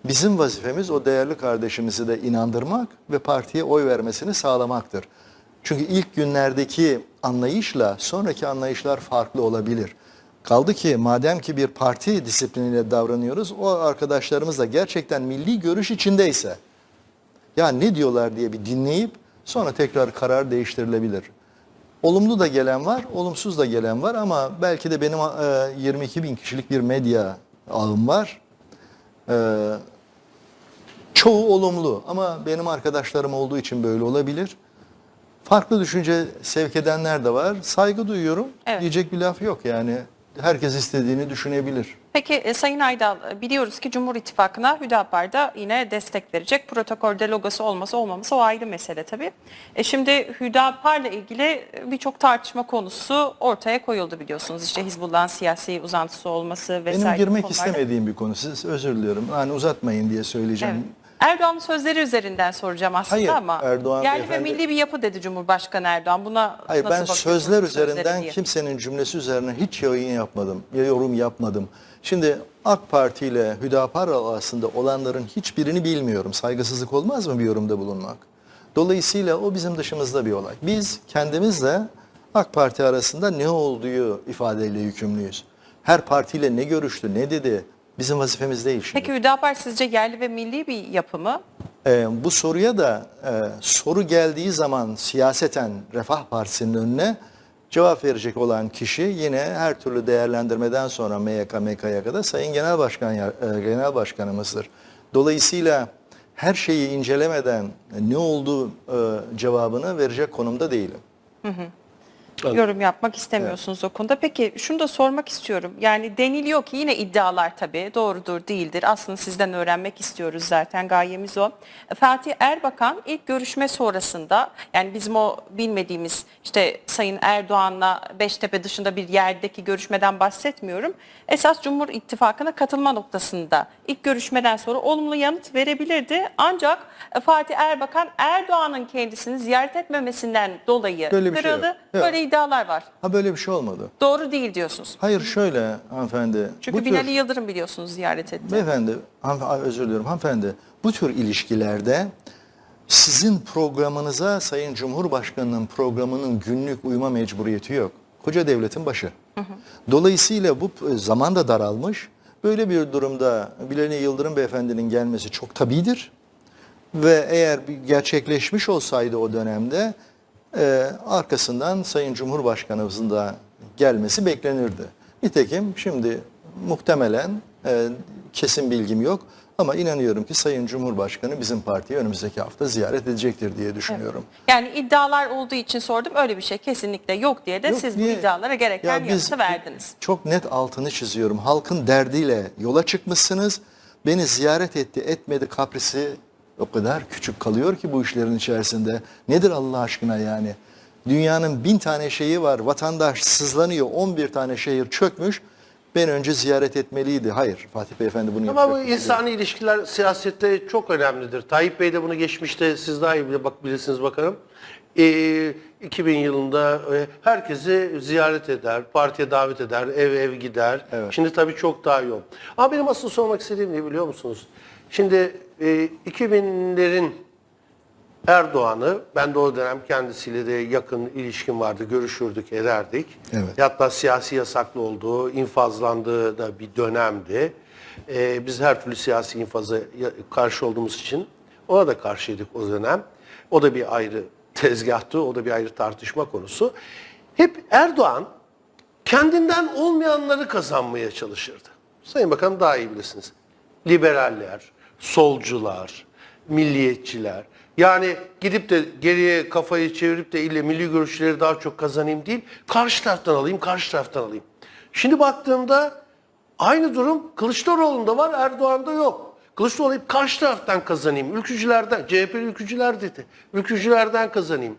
Bizim vazifemiz o değerli kardeşimizi de inandırmak ve partiye oy vermesini sağlamaktır. Çünkü ilk günlerdeki anlayışla sonraki anlayışlar farklı olabilir. Kaldı ki madem ki bir parti disipliniyle davranıyoruz, o arkadaşlarımız da gerçekten milli görüş içindeyse, ya ne diyorlar diye bir dinleyip sonra tekrar karar değiştirilebilir. Olumlu da gelen var, olumsuz da gelen var ama belki de benim e, 22 bin kişilik bir medya ağım var. E, çoğu olumlu ama benim arkadaşlarım olduğu için böyle olabilir. Farklı düşünce sevk edenler de var. Saygı duyuyorum. Evet. Diyecek bir laf yok yani. Herkes istediğini düşünebilir. Peki e, Sayın Aydal e, biliyoruz ki Cumhur İttifakı'na Hüdapar da yine destek verecek. Protokolde logosu olması olmaması o ayrı mesele tabii. E şimdi Hüdapar'la ilgili e, birçok tartışma konusu ortaya koyuldu biliyorsunuz. İşte Hizbullah'ın siyasi uzantısı olması vesaire. Benim girmek konularda. istemediğim bir konu. Siz özür diliyorum. Hani uzatmayın diye söyleyeceğim. Evet. Erdoğan'ın sözleri üzerinden soracağım aslında Hayır, ama Erdoğan yerli ve beyefendi- milli bir yapı dedi Cumhurbaşkanı Erdoğan. Buna Hayır nasıl ben sözler üzerinden diye? kimsenin cümlesi üzerine hiç yayın yapmadım. Ya yorum yapmadım. Şimdi AK Parti ile Hüdapar arasında olanların hiçbirini bilmiyorum. Saygısızlık olmaz mı bir yorumda bulunmak? Dolayısıyla o bizim dışımızda bir olay. Biz kendimizle AK Parti arasında ne olduğu ifadeyle yükümlüyüz. Her partiyle ne görüştü, ne dedi bizim vazifemiz değil şimdi. Peki Hüdapar sizce yerli ve milli bir yapı mı? Ee, bu soruya da e, soru geldiği zaman siyaseten Refah Partisi'nin önüne cevap verecek olan kişi yine her türlü değerlendirmeden sonra MYK, MKYK'da Sayın Genel Başkan e, Genel Başkanımızdır. Dolayısıyla her şeyi incelemeden ne olduğu e, cevabını verecek konumda değilim. Yorum yapmak istemiyorsunuz o konuda. Peki şunu da sormak istiyorum. Yani deniliyor ki yine iddialar tabii doğrudur değildir. Aslında sizden öğrenmek istiyoruz zaten gayemiz o. Fatih Erbakan ilk görüşme sonrasında yani bizim o bilmediğimiz işte Sayın Erdoğan'la Beştepe dışında bir yerdeki görüşmeden bahsetmiyorum. Esas Cumhur İttifakı'na katılma noktasında ilk görüşmeden sonra olumlu yanıt verebilirdi. Ancak Fatih Erbakan Erdoğan'ın kendisini ziyaret etmemesinden dolayı Böyle bir şey kırıldı. Yok. Böyle iddialar var. Ha böyle bir şey olmadı. Doğru değil diyorsunuz. Hayır şöyle hanımefendi. Çünkü bu Binali tür, Yıldırım biliyorsunuz ziyaret etti. beyefendi, özür diliyorum hanımefendi. Bu tür ilişkilerde sizin programınıza Sayın Cumhurbaşkanı'nın programının günlük uyma mecburiyeti yok. Koca devletin başı. Dolayısıyla bu zaman da daralmış. Böyle bir durumda Binali Yıldırım beyefendinin gelmesi çok tabidir. Ve eğer gerçekleşmiş olsaydı o dönemde e, arkasından Sayın Cumhurbaşkanımızın da gelmesi beklenirdi. Nitekim şimdi muhtemelen e, kesin bilgim yok ama inanıyorum ki Sayın Cumhurbaşkanı bizim partiyi önümüzdeki hafta ziyaret edecektir diye düşünüyorum. Yani iddialar olduğu için sordum. Öyle bir şey kesinlikle yok diye de Yok, siz niye? bu iddialara gereken Ya yanıtı verdiniz. Çok net altını çiziyorum. Halkın derdiyle yola çıkmışsınız. Beni ziyaret etti, etmedi kaprisi o kadar küçük kalıyor ki bu işlerin içerisinde. Nedir Allah aşkına yani? Dünyanın bin tane şeyi var. Vatandaş sızlanıyor. 11 tane şehir çökmüş. Ben önce ziyaret etmeliydi. Hayır. Fatih Beyefendi bunu Ama bu yapacak. insani ilişkiler siyasette çok önemlidir. Tayyip Bey de bunu geçmişte siz daha iyi bile bak bilirsiniz bakalım. Ee, 2000 yılında e, herkesi ziyaret eder, partiye davet eder, ev ev gider. Evet. Şimdi tabii çok daha yoğun. Ama benim asıl sormak istediğim ne biliyor musunuz? Şimdi e, 2000'lerin Erdoğan'ı, ben de o dönem kendisiyle de yakın ilişkim vardı, görüşürdük, ederdik. Evet. Hatta siyasi yasaklı olduğu, infazlandığı da bir dönemdi. Ee, biz her türlü siyasi infaza karşı olduğumuz için ona da karşıydık o dönem. O da bir ayrı tezgahtı, o da bir ayrı tartışma konusu. Hep Erdoğan kendinden olmayanları kazanmaya çalışırdı. Sayın Bakan daha iyi bilirsiniz. Liberaller, solcular, milliyetçiler. Yani gidip de geriye kafayı çevirip de ille milli görüşleri daha çok kazanayım değil, karşı taraftan alayım, karşı taraftan alayım. Şimdi baktığımda aynı durum Kılıçdaroğlu'nda var, Erdoğan'da yok. Kılıçdaroğlu hep karşı taraftan kazanayım. Ülkücülerden, CHP'li ülkücüler dedi. Ülkücülerden kazanayım.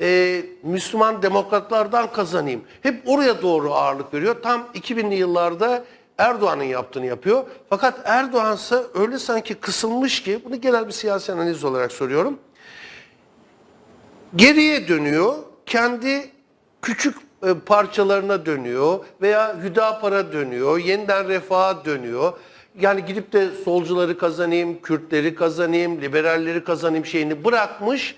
Ee, Müslüman demokratlardan kazanayım. Hep oraya doğru ağırlık veriyor. Tam 2000'li yıllarda Erdoğan'ın yaptığını yapıyor. Fakat Erdoğan ise öyle sanki kısılmış ki, bunu genel bir siyasi analiz olarak soruyorum. Geriye dönüyor, kendi küçük e, parçalarına dönüyor veya Hüdapar'a dönüyor, yeniden refaha dönüyor. Yani gidip de solcuları kazanayım, Kürtleri kazanayım, liberalleri kazanayım şeyini bırakmış.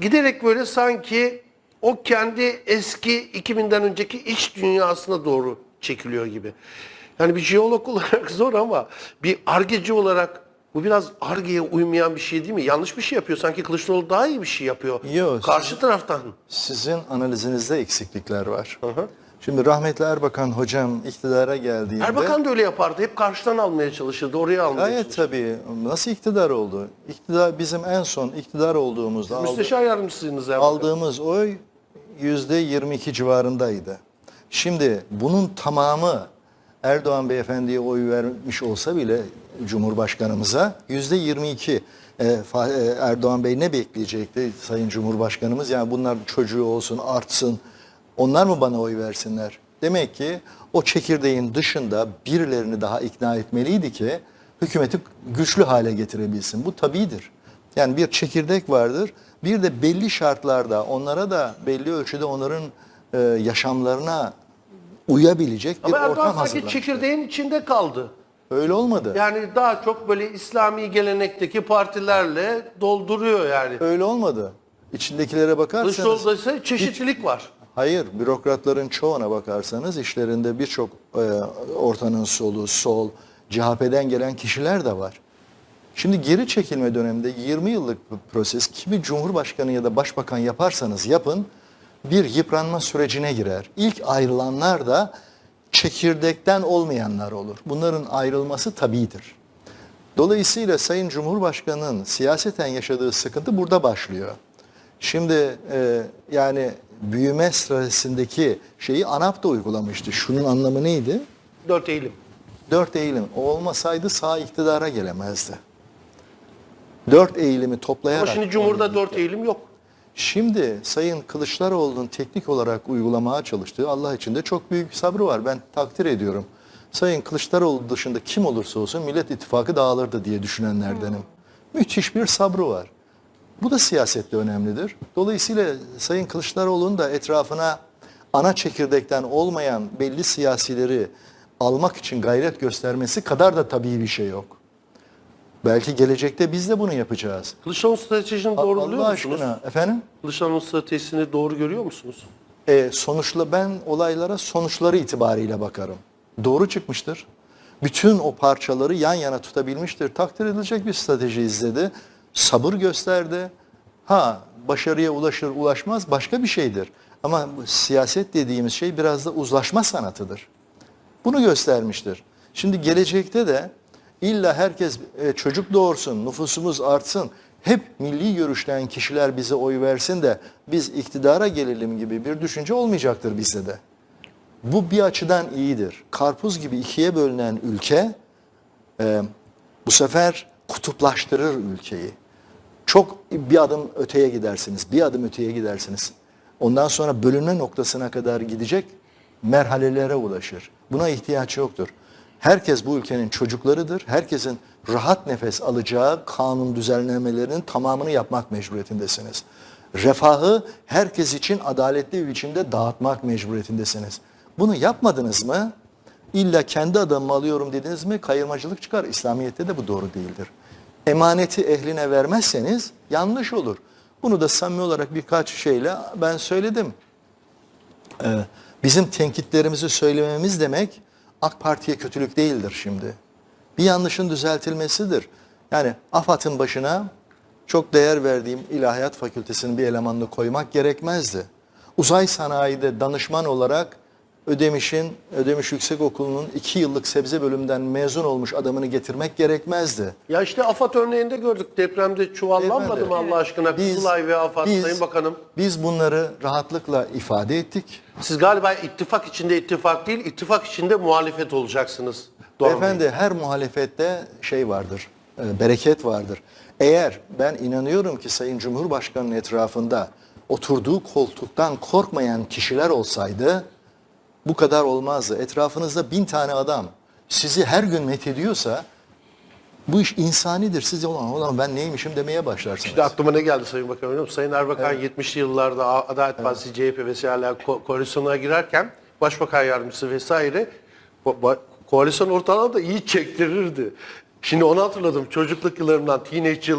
Giderek böyle sanki o kendi eski 2000'den önceki iç dünyasına doğru çekiliyor gibi. Yani bir jeolog [LAUGHS] olarak zor ama bir argeci olarak bu biraz argeye uymayan bir şey değil mi? Yanlış bir şey yapıyor. Sanki Kılıçdaroğlu daha iyi bir şey yapıyor. Yok, Karşı taraftan. Sizin analizinizde eksiklikler var. Şimdi rahmetli Erbakan hocam iktidara geldiğinde... Erbakan da öyle yapardı. Hep karşıdan almaya çalışırdı. Oraya almaya Gayet çalışırdı. tabii. Nasıl iktidar oldu? İktidar bizim en son iktidar olduğumuzda aldı- Müsteşar yardımcısınız Erbakan. aldığımız oy yüzde 22 civarındaydı. Şimdi bunun tamamı Erdoğan beyefendiye oy vermiş olsa bile Cumhurbaşkanımıza yüzde 22 e, e, Erdoğan Bey ne bekleyecekti Sayın Cumhurbaşkanımız? Yani bunlar çocuğu olsun artsın onlar mı bana oy versinler? Demek ki o çekirdeğin dışında birilerini daha ikna etmeliydi ki hükümeti güçlü hale getirebilsin. Bu tabidir. Yani bir çekirdek vardır. Bir de belli şartlarda onlara da belli ölçüde onların e, yaşamlarına uyabilecek bir Ama Erdoğan ortam sanki hazırlamıştır. çekirdeğin içinde kaldı. Öyle olmadı. Yani daha çok böyle İslami gelenekteki partilerle dolduruyor yani. Öyle olmadı. İçindekilere bakarsanız Kılıçdaroğlu'da ise çeşitlilik var. Hayır, bürokratların çoğuna bakarsanız işlerinde birçok e, ortanın solu, sol, CHP'den gelen kişiler de var. Şimdi geri çekilme döneminde 20 yıllık bir proses kimi cumhurbaşkanı ya da başbakan yaparsanız yapın bir yıpranma sürecine girer. İlk ayrılanlar da çekirdekten olmayanlar olur. Bunların ayrılması tabidir. Dolayısıyla Sayın Cumhurbaşkanı'nın siyaseten yaşadığı sıkıntı burada başlıyor. Şimdi e, yani büyüme stratejisindeki şeyi ANAP da uygulamıştı. Şunun anlamı neydi? 4 Eylül. Dört eğilim. O olmasaydı sağ iktidara gelemezdi. Dört eğilimi toplayarak... Ama şimdi Cumhur'da 4 Eylül yok. Şimdi Sayın Kılıçdaroğlu'nun teknik olarak uygulamaya çalıştığı Allah için de çok büyük bir sabrı var. Ben takdir ediyorum. Sayın Kılıçdaroğlu dışında kim olursa olsun Millet İttifakı dağılırdı diye düşünenlerdenim. Müthiş bir sabrı var. Bu da siyasette önemlidir. Dolayısıyla Sayın Kılıçdaroğlu'nun da etrafına ana çekirdekten olmayan belli siyasileri almak için gayret göstermesi kadar da tabii bir şey yok. Belki gelecekte biz de bunu yapacağız. Kılıçdaroğlu stratejisini doğru buluyor Allah musunuz? aşkına efendim? Kılıçdaroğlu stratejisini doğru görüyor musunuz? E, sonuçla ben olaylara sonuçları itibariyle bakarım. Doğru çıkmıştır. Bütün o parçaları yan yana tutabilmiştir. Takdir edilecek bir strateji izledi. Sabır gösterdi. Ha başarıya ulaşır ulaşmaz başka bir şeydir. Ama siyaset dediğimiz şey biraz da uzlaşma sanatıdır. Bunu göstermiştir. Şimdi gelecekte de illa herkes e, çocuk doğursun, nüfusumuz artsın, hep milli görüşten kişiler bize oy versin de biz iktidara gelelim gibi bir düşünce olmayacaktır bizde de. Bu bir açıdan iyidir. Karpuz gibi ikiye bölünen ülke e, bu sefer kutuplaştırır ülkeyi. Çok bir adım öteye gidersiniz, bir adım öteye gidersiniz. Ondan sonra bölünme noktasına kadar gidecek merhalelere ulaşır. Buna ihtiyaç yoktur. Herkes bu ülkenin çocuklarıdır. Herkesin rahat nefes alacağı kanun düzenlemelerinin tamamını yapmak mecburiyetindesiniz. Refahı herkes için adaletli bir biçimde dağıtmak mecburiyetindesiniz. Bunu yapmadınız mı? İlla kendi adamımı alıyorum dediniz mi kayırmacılık çıkar. İslamiyet'te de bu doğru değildir. Emaneti ehline vermezseniz yanlış olur. Bunu da samimi olarak birkaç şeyle ben söyledim. Ee, bizim tenkitlerimizi söylememiz demek AK Parti'ye kötülük değildir şimdi. Bir yanlışın düzeltilmesidir. Yani AFAD'ın başına çok değer verdiğim İlahiyat Fakültesinin bir elemanını koymak gerekmezdi. Uzay sanayide danışman olarak Ödemiş'in, Ödemiş Yüksekokulu'nun iki yıllık sebze bölümünden mezun olmuş adamını getirmek gerekmezdi. Ya işte AFAD örneğinde gördük. Depremde çuvallanmadı mı Beyefendi, Allah aşkına? biz- Kızılay ve AFAD biz- Sayın Bakanım. Biz bunları rahatlıkla ifade ettik. Siz galiba ittifak içinde ittifak değil, ittifak içinde muhalefet olacaksınız. Doğru? Efendi her muhalefette şey vardır, e, bereket vardır. Eğer ben inanıyorum ki Sayın Cumhurbaşkanı'nın etrafında oturduğu koltuktan korkmayan kişiler olsaydı bu kadar olmazdı. Etrafınızda bin tane adam sizi her gün methediyorsa bu iş insanidir. Siz de ulan, ulan ben neymişim demeye başlarsınız. İşte aklıma ne geldi Sayın Bakan biliyor? Sayın Erbakan 70'li yıllarda Adalet Partisi, CHP vesaire ko- koalisyona girerken Başbakan Yardımcısı vesaire ko- koalisyon ortalarını da iyi çektirirdi. Şimdi onu hatırladım çocukluk yıllarımdan, teenage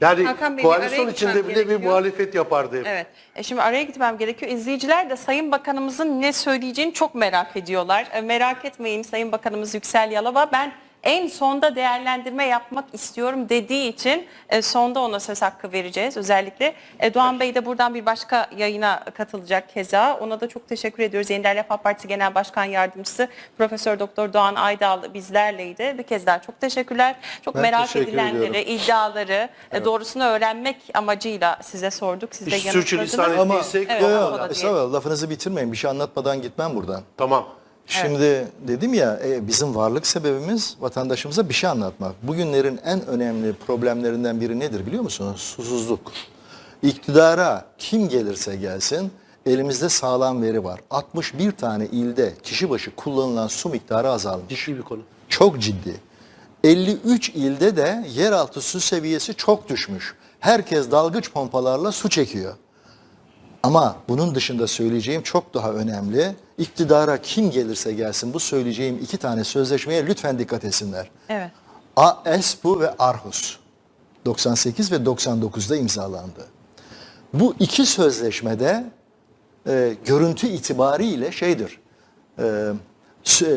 yani Hakan Bey, bir araya koalisyon içinde gitmem bile bir gerekiyor. muhalefet yapardı hep. Evet. E şimdi araya gitmem gerekiyor. İzleyiciler de Sayın Bakanımızın ne söyleyeceğini çok merak ediyorlar. E, merak etmeyin Sayın Bakanımız Yüksel Yalova. Ben en sonda değerlendirme yapmak istiyorum dediği için e, sonda ona söz hakkı vereceğiz özellikle. E, Doğan Bey de buradan bir başka yayına katılacak keza. Ona da çok teşekkür ediyoruz. Yeniden Refah Partisi Genel Başkan Yardımcısı Profesör Doktor Doğan Aydal bizlerleydi. Bir kez daha çok teşekkürler. Çok Ben merak teşekkür edilenleri, ediyorum. iddiaları e, doğrusunu öğrenmek amacıyla size sorduk. Siz de yanıtladınız. sürçülisan Ama ettiysek Evet, Yo, yo, ama o da değil. estağfurullah, lafınızı bitirmeyin. Bir şey anlatmadan gitmem buradan. Tamam. Şimdi dedim ya e, bizim varlık sebebimiz vatandaşımıza bir şey anlatmak. Bugünlerin en önemli problemlerinden biri nedir biliyor musunuz? Susuzluk. İktidara kim gelirse gelsin elimizde sağlam veri var. 61 tane ilde kişi başı kullanılan su miktarı azalmış. Ciddi bir konu. Çok ciddi. 53 ilde de yeraltı su seviyesi çok düşmüş. Herkes dalgıç pompalarla su çekiyor. Ama bunun dışında söyleyeceğim çok daha önemli. İktidara kim gelirse gelsin bu söyleyeceğim iki tane sözleşmeye lütfen dikkat etsinler. Evet. AESPU ve Arhus 98 ve 99'da imzalandı. Bu iki sözleşmede e, görüntü itibariyle şeydir, e,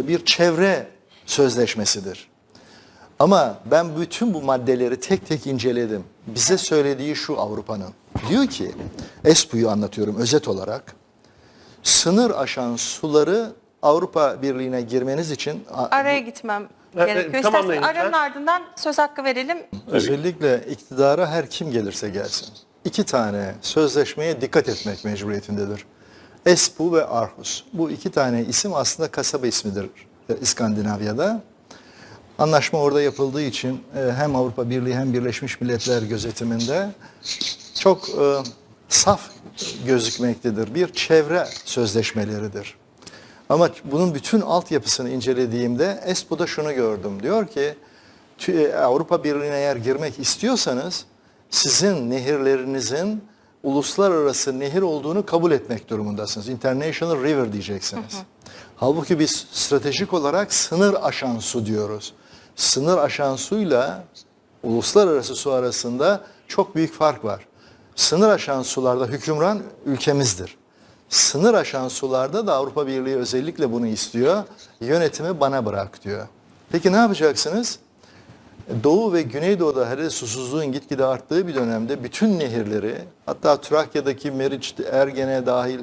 bir çevre sözleşmesidir. Ama ben bütün bu maddeleri tek tek inceledim. Bize söylediği şu Avrupa'nın. Diyor ki, ESPU'yu anlatıyorum özet olarak. Sınır aşan suları Avrupa Birliği'ne girmeniz için Araya gitmem Evet, gerekiyor. tamamlayın İsterseniz aranın ardından söz hakkı verelim. özellikle iktidara her kim gelirse gelsin. iki tane sözleşmeye dikkat etmek mecburiyetindedir. Espoo ve Aarhus. Bu iki tane isim aslında kasaba ismidir e, İskandinavya'da. Anlaşma orada yapıldığı için e, hem Avrupa Birliği hem Birleşmiş Milletler gözetiminde çok e, saf gözükmektedir. Bir çevre sözleşmeleridir. Ama bunun bütün altyapısını incelediğimde Espoo'da şunu gördüm. Diyor ki Tü- Avrupa Birliği'ne eğer girmek istiyorsanız sizin nehirlerinizin uluslararası nehir olduğunu kabul etmek durumundasınız. International River diyeceksiniz. Halbuki biz stratejik olarak sınır aşan su diyoruz. Sınır aşan suyla uluslararası su arasında çok büyük fark var. Sınır aşan sularda hükümran ülkemizdir. Sınır aşan sularda da Avrupa Birliği özellikle bunu istiyor. Yönetimi bana bırak diyor. Peki ne yapacaksınız? Doğu ve Güneydoğu'da hele susuzluğun gitgide arttığı bir dönemde bütün nehirleri hatta Trakya'daki Meriç, Ergene dahil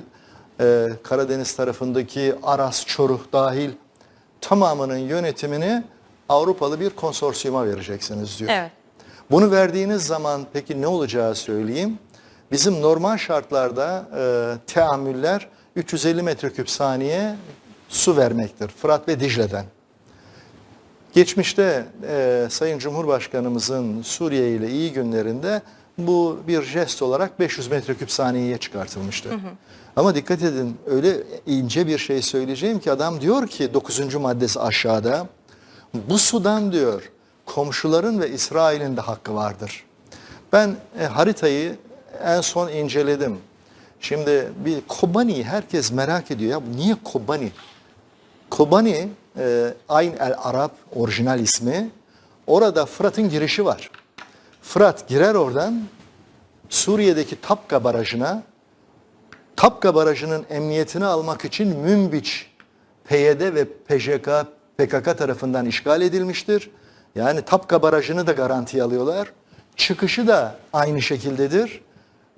e, Karadeniz tarafındaki Aras, Çoruh dahil tamamının yönetimini Avrupalı bir konsorsiyuma vereceksiniz diyor. Evet. Bunu verdiğiniz zaman peki ne olacağı söyleyeyim. Bizim normal şartlarda e, teamüller 350 metreküp saniye su vermektir. Fırat ve Dicle'den. Geçmişte e, Sayın Cumhurbaşkanımızın Suriye ile iyi günlerinde bu bir jest olarak 500 metreküp saniyeye çıkartılmıştı. Ama dikkat edin öyle ince bir şey söyleyeceğim ki adam diyor ki 9. maddesi aşağıda bu sudan diyor komşuların ve İsrail'in de hakkı vardır. Ben e, haritayı en son inceledim. Şimdi bir Kobani herkes merak ediyor ya niye Kobani? Kobani, e, Ayn el Arab orijinal ismi. Orada Fırat'ın girişi var. Fırat girer oradan Suriye'deki Tapka Barajı'na Tapka Barajı'nın emniyetini almak için Münbiç, PYD ve PJK, PKK tarafından işgal edilmiştir. Yani Tapka Barajı'nı da garantiye alıyorlar. Çıkışı da aynı şekildedir.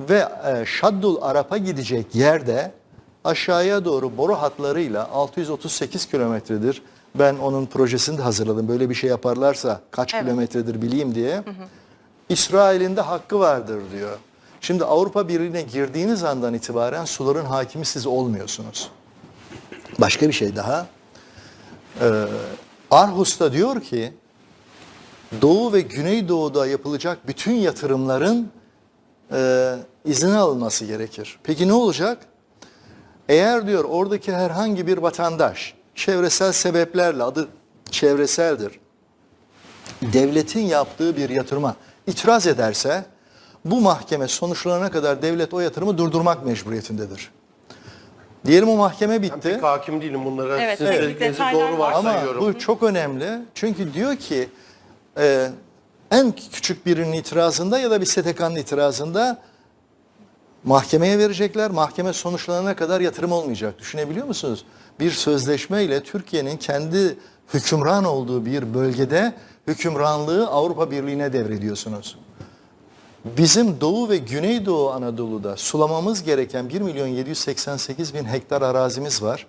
Ve e, Şaddul Arap'a gidecek yerde aşağıya doğru boru hatlarıyla 638 kilometredir. Ben onun projesini de hazırladım. Böyle bir şey yaparlarsa kaç Evet. kilometredir bileyim diye. İsrail'in de hakkı vardır diyor. Şimdi Avrupa Birliği'ne girdiğiniz andan itibaren suların hakimi siz olmuyorsunuz. Başka bir şey daha. Ee, Arhus'ta diyor ki Doğu ve Güneydoğu'da yapılacak bütün yatırımların e, izni alınması gerekir. Peki ne olacak? Eğer diyor oradaki herhangi bir vatandaş çevresel sebeplerle adı çevreseldir devletin yaptığı bir yatırıma itiraz ederse bu mahkeme sonuçlanana kadar devlet o yatırımı durdurmak mecburiyetindedir. Diyelim o mahkeme Ben bitti. pek hakim değilim bunlara. Evet, Sizin evet. dediklerinizi Detaylar doğru var. Ama varsayıyorum. bu çok önemli. Çünkü diyor ki e, en küçük birinin itirazında ya da bir STK'nın itirazında mahkemeye verecekler. Mahkeme sonuçlanana kadar yatırım olmayacak. Düşünebiliyor musunuz? Bir sözleşmeyle Türkiye'nin kendi hükümran olduğu bir bölgede hükümranlığı Avrupa Birliği'ne devrediyorsunuz. Bizim Doğu ve Güneydoğu Anadolu'da sulamamız gereken 1 milyon 788 bin hektar arazimiz var.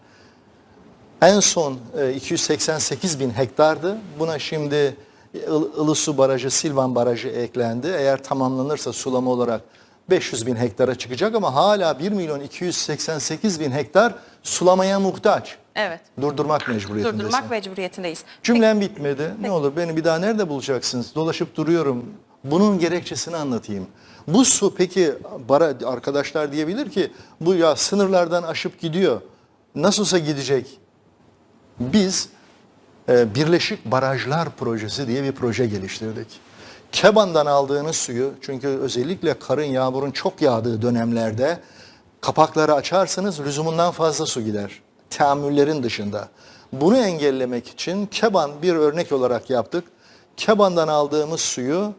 En son e, 288 bin hektardı. Buna şimdi Il- Ilısu Barajı, Silvan Barajı eklendi. Eğer tamamlanırsa sulama olarak 500 bin hektara çıkacak ama hala 1 milyon 288 bin hektar sulamaya muhtaç. Evet. Durdurmak mecburiyetindesin. Durdurmak mecburiyetindeyiz. Cümlem bitmedi. Ne olur beni bir daha nerede bulacaksınız? Dolaşıp duruyorum. Bunun gerekçesini anlatayım. Bu su peki bara, arkadaşlar diyebilir ki bu ya sınırlardan aşıp gidiyor. Nasılsa gidecek. Biz e, Birleşik Barajlar Projesi diye bir proje geliştirdik. Keban'dan aldığınız suyu çünkü özellikle karın yağmurun çok yağdığı dönemlerde kapakları açarsınız lüzumundan fazla su gider. Teamüllerin dışında. Bunu engellemek için Keban bir örnek olarak yaptık. Keban'dan aldığımız suyu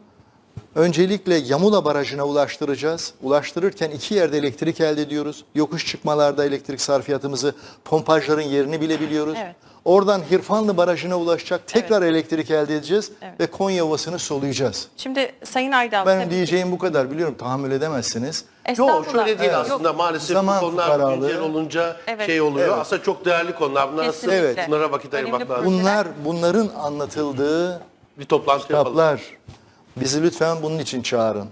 Öncelikle Yamula Barajı'na ulaştıracağız. Ulaştırırken iki yerde elektrik elde ediyoruz. Yokuş çıkmalarda elektrik sarfiyatımızı, pompajların yerini bile biliyoruz. Evet. Oradan Hirfanlı Barajı'na ulaşacak. Tekrar elektrik elde edeceğiz Evet. ve Konya Ovası'nı soluyacağız. Şimdi Sayın Aydal. Benim tabii- diyeceğim bu kadar. Biliyorum tahammül edemezsiniz. Yok şöyle değil Yok. aslında maalesef Zaman bu konular güncel olunca Evet. şey oluyor. Evet. Aslında çok değerli konular. Bunlar aslında Kesinlikle. bunlara vakit ayırmak lazım. Bunlar bunların anlatıldığı Bir toplantı yapalım. Bizi lütfen bunun için çağırın.